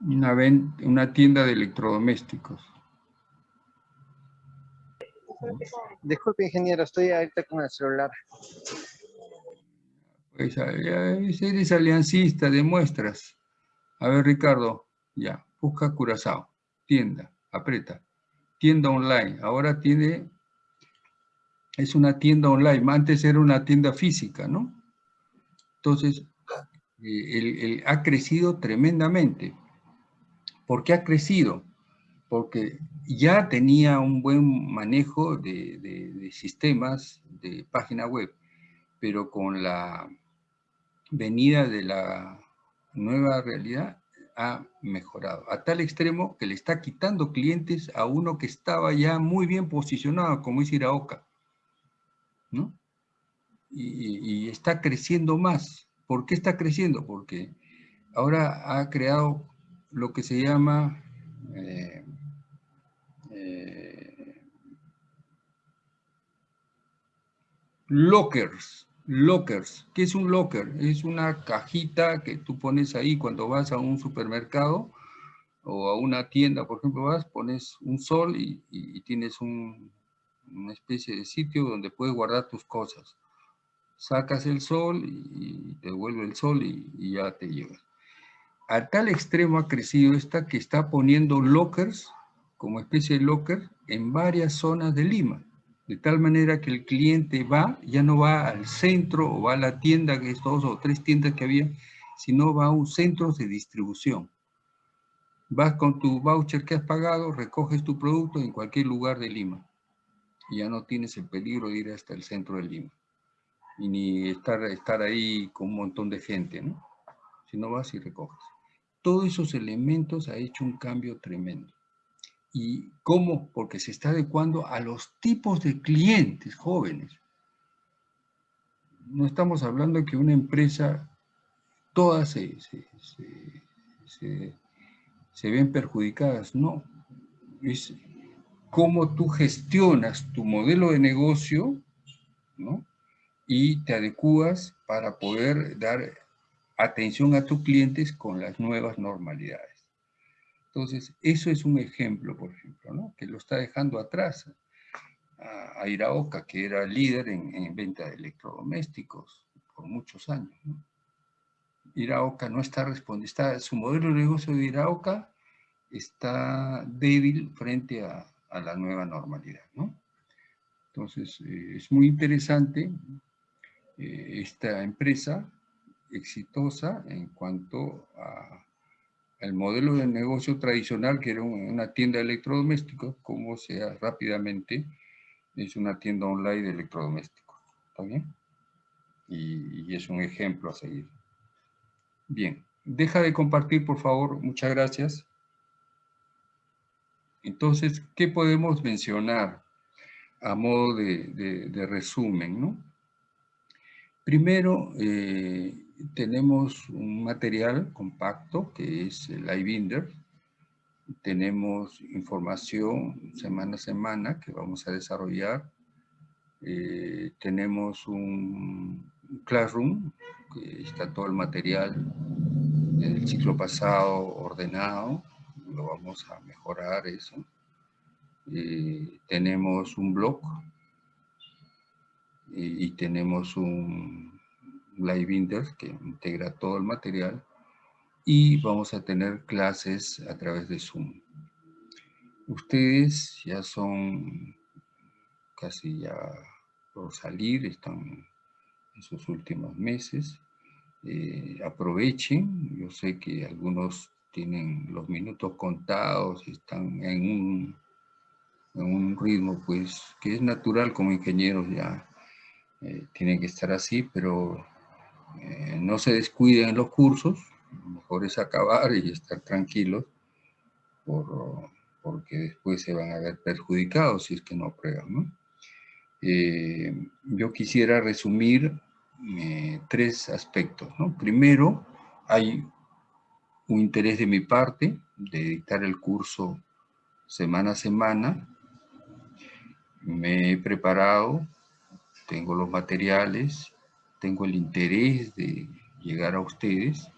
[SPEAKER 1] Una, una tienda de electrodomésticos.
[SPEAKER 7] Disculpe, ingeniero, estoy ahorita con el celular.
[SPEAKER 1] Pues eres aliancista de muestras. A ver, Ricardo, ya, busca Curazao, tienda, aprieta tienda online. Ahora tiene, es una tienda online. Antes era una tienda física, ¿no? Entonces, eh, ha crecido tremendamente. ¿Por qué ha crecido? Porque ya tenía un buen manejo de, de sistemas de página web, pero con la venida de la nueva realidad, ha mejorado, a tal extremo que le está quitando clientes a uno que estaba ya muy bien posicionado, como es Iraoka, ¿no? Y, está creciendo más. ¿Por qué está creciendo? Porque ahora ha creado lo que se llama eh, eh, lockers, Lockers. ¿Qué es un locker? Es una cajita que tú pones ahí cuando vas a un supermercado o a una tienda, por ejemplo, vas, pones un sol y, tienes una especie de sitio donde puedes guardar tus cosas. Sacas el sol y, te devuelve el sol y, y ya te llega. A tal extremo ha crecido esta que está poniendo lockers, como especie de locker, en varias zonas de Lima de tal manera que el cliente va, ya no va al centro o va a la tienda, que es dos o tres tiendas que había, sino va a un centro de distribución. Vas con tu voucher que has pagado, recoges tu producto en cualquier lugar de Lima. Y ya no tienes el peligro de ir hasta el centro de Lima. Y ni estar, estar ahí con un montón de gente, ¿no? Si no vas y recoges. Todos esos elementos ha hecho un cambio tremendo. ¿Y cómo? Porque se está adecuando a los tipos de clientes jóvenes. No estamos hablando de que una empresa, todas se, se, ven perjudicadas, no. Es cómo tú gestionas tu modelo de negocio, ¿no? Y te adecuas para poder dar atención a tus clientes con las nuevas normalidades. Entonces, eso es un ejemplo, por ejemplo, que lo está dejando atrás a, Iraoka, que era líder en, venta de electrodomésticos por muchos años. ¿no? Iraoka no está respondiendo, su modelo de negocio de Iraoka está débil frente a, la nueva normalidad. ¿no? Entonces, eh, es muy interesante eh, esta empresa exitosa en cuanto a el modelo de negocio tradicional, que era una tienda de electrodomésticos, como sea rápidamente, es una tienda online de electrodomésticos. ¿Está bien? Y, es un ejemplo a seguir. Bien, deja de compartir, por favor. Muchas gracias. Entonces, ¿qué podemos mencionar a modo de, resumen? ¿no? Primero, eh, tenemos un material compacto que es el iBinder. Tenemos información semana a semana que vamos a desarrollar. Eh, tenemos un, Classroom, que está todo el material del ciclo pasado ordenado, lo vamos a mejorar eso. Eh, tenemos un blog y, tenemos un Live Binder que integra todo el material y vamos a tener clases a través de Zoom. Ustedes ya son casi ya por salir, están en sus últimos meses. Eh, aprovechen, yo sé que algunos tienen los minutos contados, están en un, en un ritmo pues que es natural como ingenieros ya eh, tienen que estar así, pero eh, no se descuiden en los cursos, mejor es acabar y estar tranquilos, porque después se van a ver perjudicados si es que no aprueban. Eh, yo quisiera resumir tres aspectos. Primero, hay un interés de mi parte de dictar el curso semana a semana. Me he preparado tengo los materiales, tengo el interés de llegar a ustedes,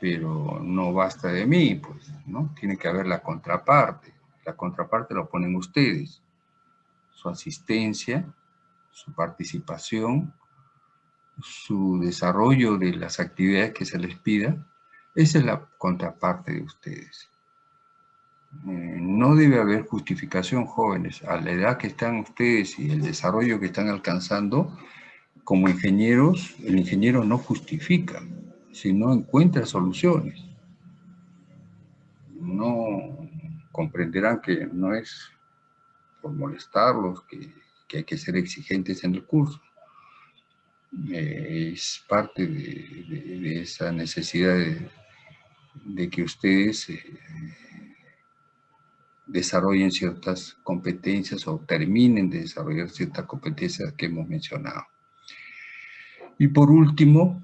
[SPEAKER 1] pero no basta de mí, pues, ¿no? Tiene que haber la contraparte. La contraparte lo ponen ustedes. Su asistencia, su participación, su desarrollo de las actividades que se les pida, esa es la contraparte de ustedes. Eh, no debe haber justificación, jóvenes, a la edad que están ustedes y el desarrollo que están alcanzando, como ingenieros, el ingeniero no justifica, sino encuentra soluciones. No comprenderán que no es por molestarlos, que, hay que ser exigentes en el curso. Eh, es parte de, esa necesidad de, que ustedes eh, desarrollen ciertas competencias o terminen de desarrollar ciertas competencias que hemos mencionado. Y por último,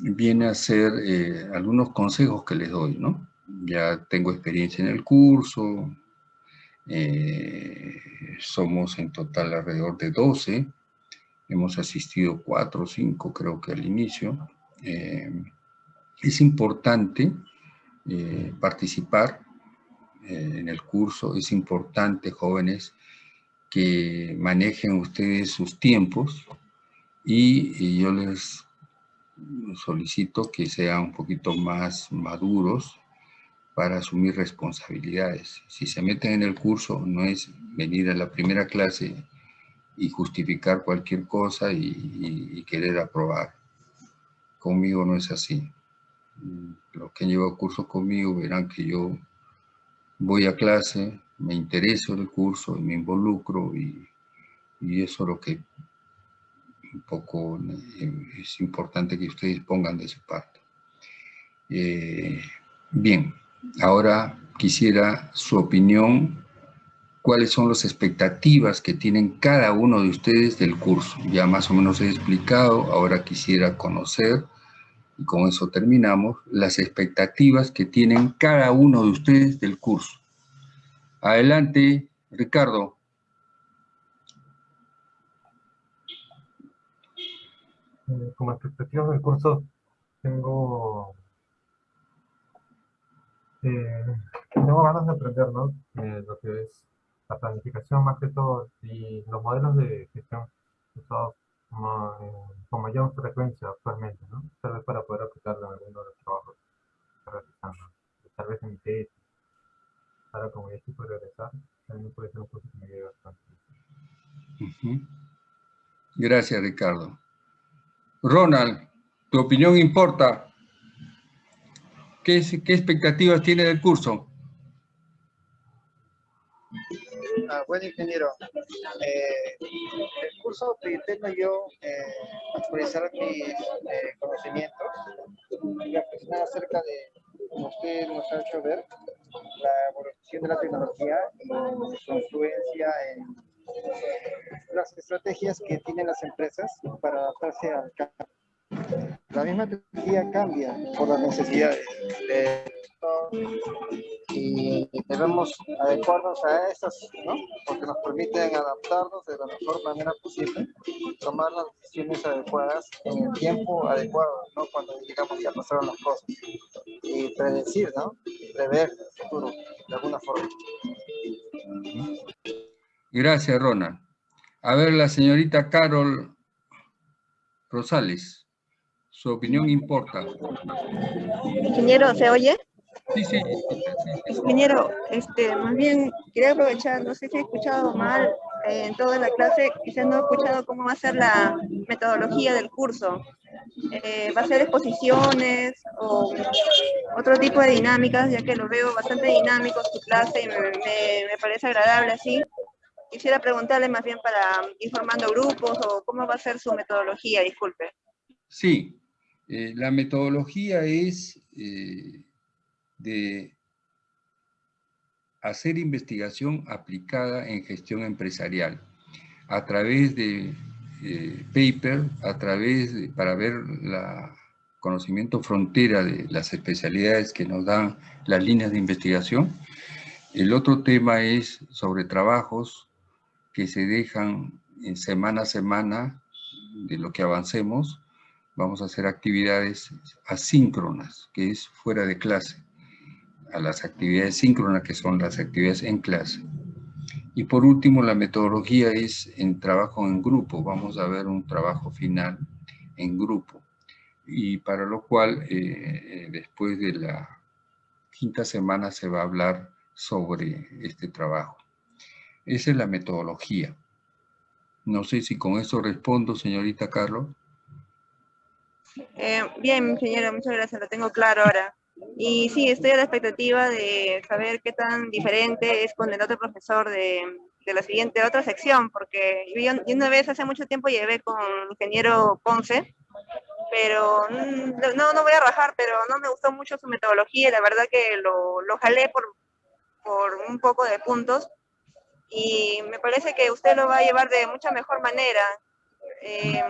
[SPEAKER 1] viene a ser eh, algunos consejos que les doy, ¿no? Ya tengo experiencia en el curso, eh, somos en total alrededor de 12, hemos asistido 4 o 5 creo que al inicio. Eh, es importante participar en el curso, es importante, jóvenes, que manejen ustedes sus tiempos y, yo les solicito que sean un poquito más maduros para asumir responsabilidades. Si se meten en el curso, no es venir a la primera clase y justificar cualquier cosa y, querer aprobar. Conmigo no es así. Los que han llevado curso conmigo verán que yo voy a clase, me intereso en el curso y me involucro y, eso es lo que un poco eh, es importante que ustedes pongan de su parte. Eh, bien, ahora quisiera su opinión, cuáles son las expectativas que tienen cada uno de ustedes del curso. Ya más o menos he explicado, ahora quisiera conocer y con eso terminamos, las expectativas que tienen cada uno de ustedes del curso. Adelante, Ricardo.
[SPEAKER 4] Eh, como expectativas del curso, tengo, eh, tengo ganas de aprender, ¿no? Eh, lo que es la planificación más que todo y los modelos de gestión usados con mayor frecuencia actualmente, ¿no? Tal vez para poder aplicarlo en alguno de los trabajos que realizando. Tal vez en mi tesis. Ahora como ya estoy por regresar, también puede ser un poco que me ayude bastante.
[SPEAKER 1] Gracias, Ricardo. Ronald, tu opinión importa. ¿Qué, expectativas tiene del curso?
[SPEAKER 7] Ah, buen ingeniero. Eh, el curso pretendo yo eh, actualizar mis eh, conocimientos y aficionar acerca de, como usted nos ha hecho ver, la evolución de la tecnología y su influencia en las estrategias que tienen las empresas para adaptarse al cambio. La misma tecnología cambia por las necesidades. y debemos adecuarnos a estas, ¿no? Porque nos permiten adaptarnos de la mejor manera posible, tomar las decisiones adecuadas en el tiempo adecuado, ¿no? Cuando digamos ya pasaron las cosas. Y predecir, ¿no? Prever el futuro, de alguna forma.
[SPEAKER 1] Gracias, Rona. A ver, la señorita Carol Rosales. Su opinión importa.
[SPEAKER 2] Ingeniero, ¿se oye?
[SPEAKER 1] Sí, sí.
[SPEAKER 2] Ingeniero, este, más bien quería aprovechar, no sé si he escuchado mal eh, en toda la clase, quizás no he escuchado cómo va a ser la metodología del curso. Eh, ¿Va a ser exposiciones o otro tipo de dinámicas, ya que lo veo bastante dinámico su clase y me, me- me parece agradable así? Quisiera preguntarle más bien para ir formando grupos o cómo va a ser su metodología, disculpe.
[SPEAKER 1] Sí, eh, la metodología es eh, de hacer investigación aplicada en gestión empresarial a través de eh, paper, a través de, para ver la conocimiento frontera de las especialidades que nos dan las líneas de investigación. El otro tema es sobre trabajos que se dejan en semana a semana de lo que avancemos. Vamos a hacer actividades asíncronas, que es fuera de clase, a las actividades síncronas, que son las actividades en clase. Y por último, la metodología es en trabajo en grupo. Vamos a ver un trabajo final en grupo. Y para lo cual, eh, eh, después de la quinta semana se va a hablar sobre este trabajo. Esa es la metodología. No sé si con eso respondo, señorita Carlos.
[SPEAKER 2] Eh, bien, ingeniero, muchas gracias, lo tengo claro ahora. Y sí, estoy a la expectativa de saber qué tan diferente es con el otro profesor de, la siguiente, otra sección, porque yo, yo una vez hace mucho tiempo llevé con ingeniero Ponce, pero no, no voy a rajar, pero no me gustó mucho su metodología, la verdad que lo, lo jalé por, por un poco de puntos, y me parece que usted lo va a llevar de mucha mejor manera. Eh,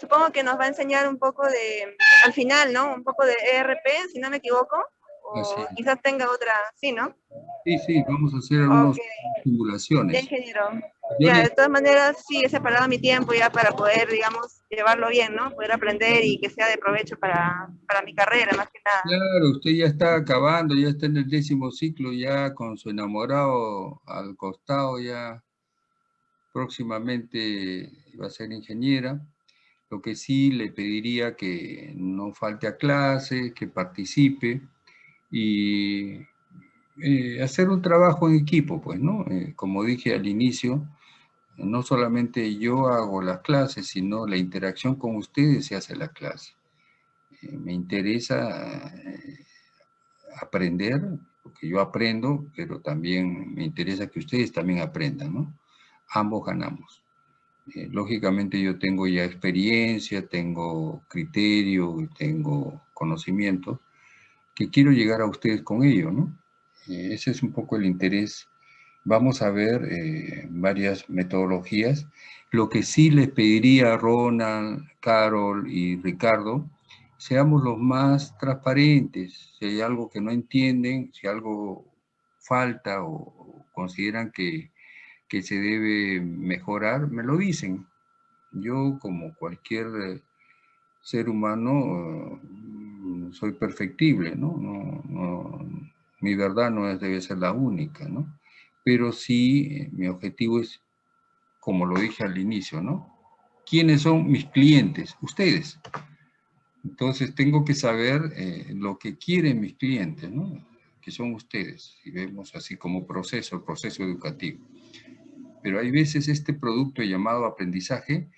[SPEAKER 2] supongo que nos va a enseñar un poco de, al final, ¿no? Un poco de ERP, si no me equivoco, o
[SPEAKER 1] Así.
[SPEAKER 2] quizás tenga otra, sí, ¿no?
[SPEAKER 1] Sí, sí, vamos a hacer algunas
[SPEAKER 2] Ok,
[SPEAKER 1] simulaciones.
[SPEAKER 2] ya, ingeniero. Ya, de todas maneras, sí, he separado mi tiempo ya para poder, digamos, llevarlo bien, ¿no? Poder aprender y que sea de provecho para, para mi carrera, más que nada.
[SPEAKER 1] Claro, usted ya está acabando, ya está en el décimo ciclo, ya con su enamorado al costado, ya próximamente va a ser ingeniera. Lo que sí le pediría que no falte a clase, que participe y eh, hacer un trabajo en equipo, pues, ¿no? Eh, como dije al inicio, no solamente yo hago las clases, sino la interacción con ustedes se hace la clase. Eh, me interesa eh, aprender, porque yo aprendo, pero también me interesa que ustedes también aprendan, ¿no? Ambos ganamos. Eh, lógicamente yo tengo ya experiencia, tengo criterio, tengo conocimiento, que quiero llegar a ustedes con ello, ¿no? Eh, ese es un poco el interés. Vamos a ver eh, varias metodologías. Lo que sí les pediría a Ronald, Carol y Ricardo, seamos los más transparentes. Si hay algo que no entienden, si algo falta o, consideran que, que se debe mejorar, me lo dicen. Yo, como cualquier eh, ser humano, soy perfectible, ¿no? No, Mi verdad no es- debe ser la única, ¿no? Pero sí, eh, mi objetivo es, como lo dije al inicio, ¿no? ¿Quiénes son mis clientes? Ustedes. Entonces tengo que saber eh, lo que quieren mis clientes, ¿no? Que son ustedes, si vemos así como proceso, proceso educativo. Pero hay veces este producto llamado aprendizaje,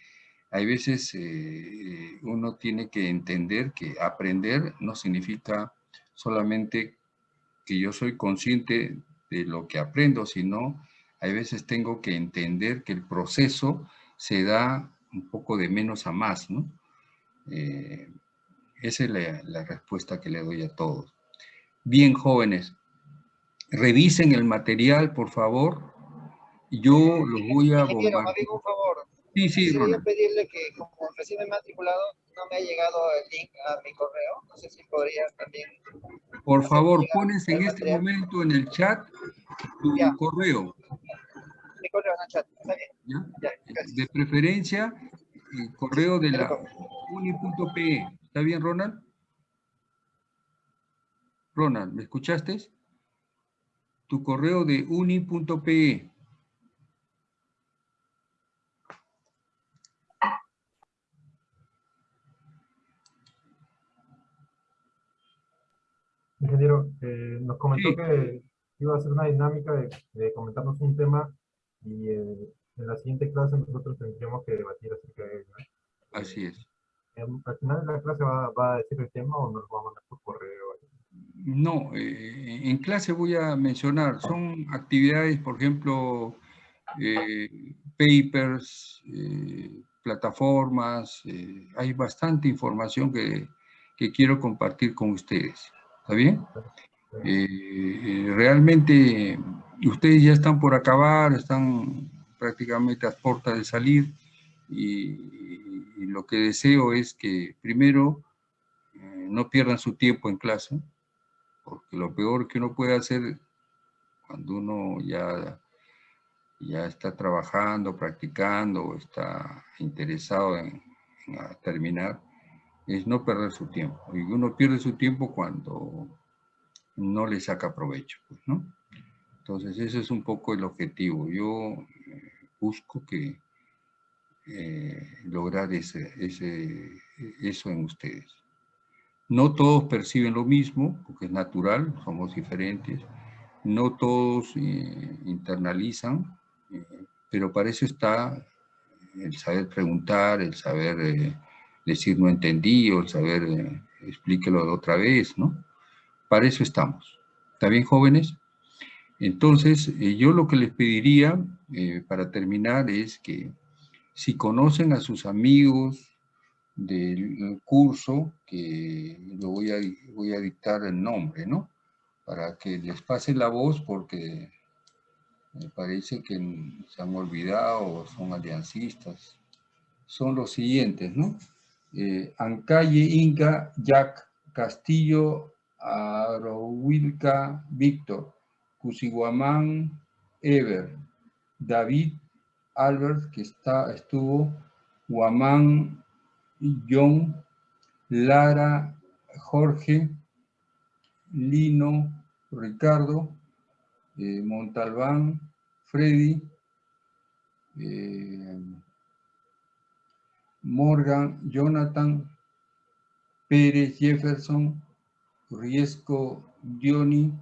[SPEAKER 1] hay veces eh, uno tiene que entender que aprender no significa solamente que yo soy consciente de lo que aprendo, sino hay veces tengo que entender que el proceso se da un poco de menos a más, ¿no? Eh, esa es la, la respuesta que le doy a todos. Bien, jóvenes, revisen el material, por favor. Yo los voy a bombardear. Sí, sí,
[SPEAKER 7] Quisiera
[SPEAKER 1] Ronald.
[SPEAKER 7] pedirle que, como recién me he matriculado, no me ha llegado el link a mi correo. No sé si podría también
[SPEAKER 1] Por favor, pones en este momento en el chat tu
[SPEAKER 7] Ya.
[SPEAKER 1] correo.
[SPEAKER 7] Mi correo en el chat. Está bien.
[SPEAKER 1] ¿ya?
[SPEAKER 7] Ya, gracias.
[SPEAKER 1] De preferencia, el correo de la uni.pe. ¿Está bien, Ronald? Ronald, ¿me escuchaste? Tu correo de uni.pe.
[SPEAKER 4] Ingeniero, eh, nos comentó
[SPEAKER 1] Sí.
[SPEAKER 4] que iba a hacer una dinámica de, de comentarnos un tema y eh, en la siguiente clase nosotros tendríamos que debatir acerca de ello. ¿eh?
[SPEAKER 1] Así es.
[SPEAKER 4] Em, Al final de la clase va, va a decir el tema o nos lo va a mandar por correo.
[SPEAKER 1] No, eh, en clase voy a mencionar, son actividades, por ejemplo, eh, papers, eh, plataformas, eh, hay bastante información que, que quiero compartir con ustedes. ¿Está bien? Eh, eh, realmente ustedes ya están por acabar, están prácticamente a puertas de salir y, lo que deseo es que primero eh, no pierdan su tiempo en clase, porque lo peor que uno puede hacer cuando uno ya, ya está trabajando, practicando, o está interesado en, en terminar, es no perder su tiempo. Y uno pierde su tiempo cuando no le saca provecho, pues, ¿no? Entonces ese es un poco el objetivo. Yo eh, busco que eh, lograr ese, ese, eso en ustedes. No todos perciben lo mismo, porque es natural, somos diferentes. No todos eh, internalizan, eh, pero para eso está el saber preguntar, el saber decir no entendí, o saber eh, explíquelo otra vez, ¿no? Para eso estamos. ¿Está bien, jóvenes? Entonces, eh, yo lo que les pediría eh, para terminar es que si conocen a sus amigos del curso, que lo voy a, voy a dictar el nombre, ¿no? Para que les pase la voz porque me parece que se han olvidado o son aliancistas. Son los siguientes, ¿no? Eh, Ancalle Inca Jack Castillo Arohuilca Víctor Cusiguamán Ever David Albert que está, estuvo Guamán John Lara Jorge Lino Ricardo eh, Montalbán Freddy eh, Morgan, Jonathan, Pérez, Jefferson, Riesco, Dioni,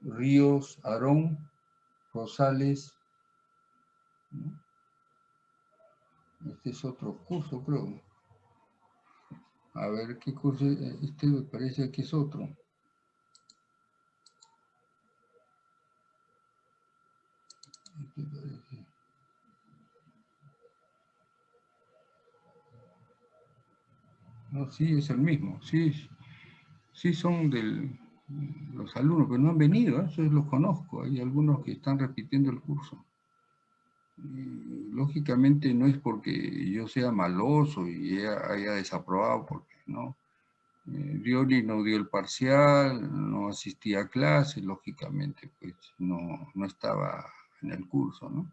[SPEAKER 1] Ríos, Aarón, Rosales. Este es otro curso, creo. A ver qué curso, es? este me parece que es otro. Este parece. Sí, es el mismo. Sí, sí son de los alumnos, pero no han venido, ¿eh? eso los conozco. Hay algunos que están repitiendo el curso. Lógicamente no es porque yo sea maloso y haya, desaprobado, porque no. Eh, no dio el parcial, no asistía a clase, lógicamente pues no, no estaba en el curso, ¿no?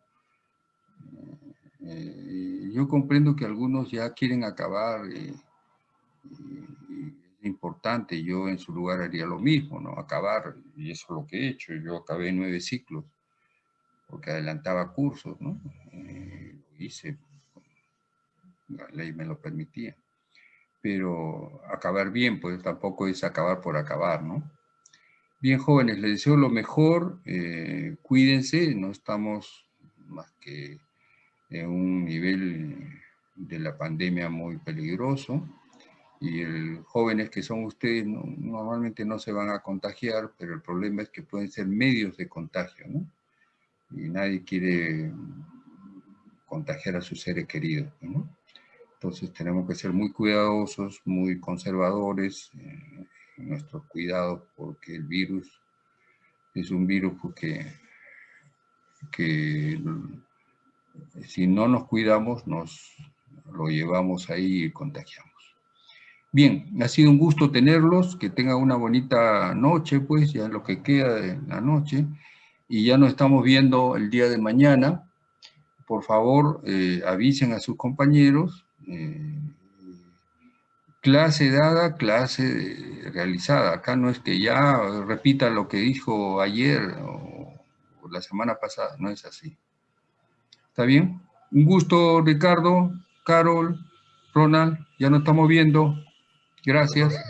[SPEAKER 1] Eh, yo comprendo que algunos ya quieren acabar eh, es importante, yo en su lugar haría lo mismo, ¿no? Acabar, y eso es lo que he hecho, yo acabé nueve ciclos, porque adelantaba cursos, ¿no? Eh, lo hice, la ley me lo permitía. Pero acabar bien, pues tampoco es acabar por acabar, ¿no? Bien, jóvenes, les deseo lo mejor, eh, cuídense, no estamos más que en un nivel de la pandemia muy peligroso, y el, jóvenes que son ustedes no, normalmente no se van a contagiar, pero el problema es que pueden ser medios de contagio, ¿no? Y nadie quiere contagiar a sus seres queridos, ¿no? Entonces tenemos que ser muy cuidadosos, muy conservadores eh, en nuestros cuidados, porque el virus es un virus que si no nos cuidamos, nos lo llevamos ahí y contagiamos. Bien, ha sido un gusto tenerlos, que tengan una bonita noche, pues, ya lo que queda de la noche, y ya nos estamos viendo el día de mañana. Por favor, eh, avisen a sus compañeros. eh, clase dada, clase realizada. Acá no es que ya repita lo que dijo ayer o, o la semana pasada, no es así. ¿Está bien? Un gusto, Ricardo, Carol, Ronald, ya nos estamos viendo. Gracias.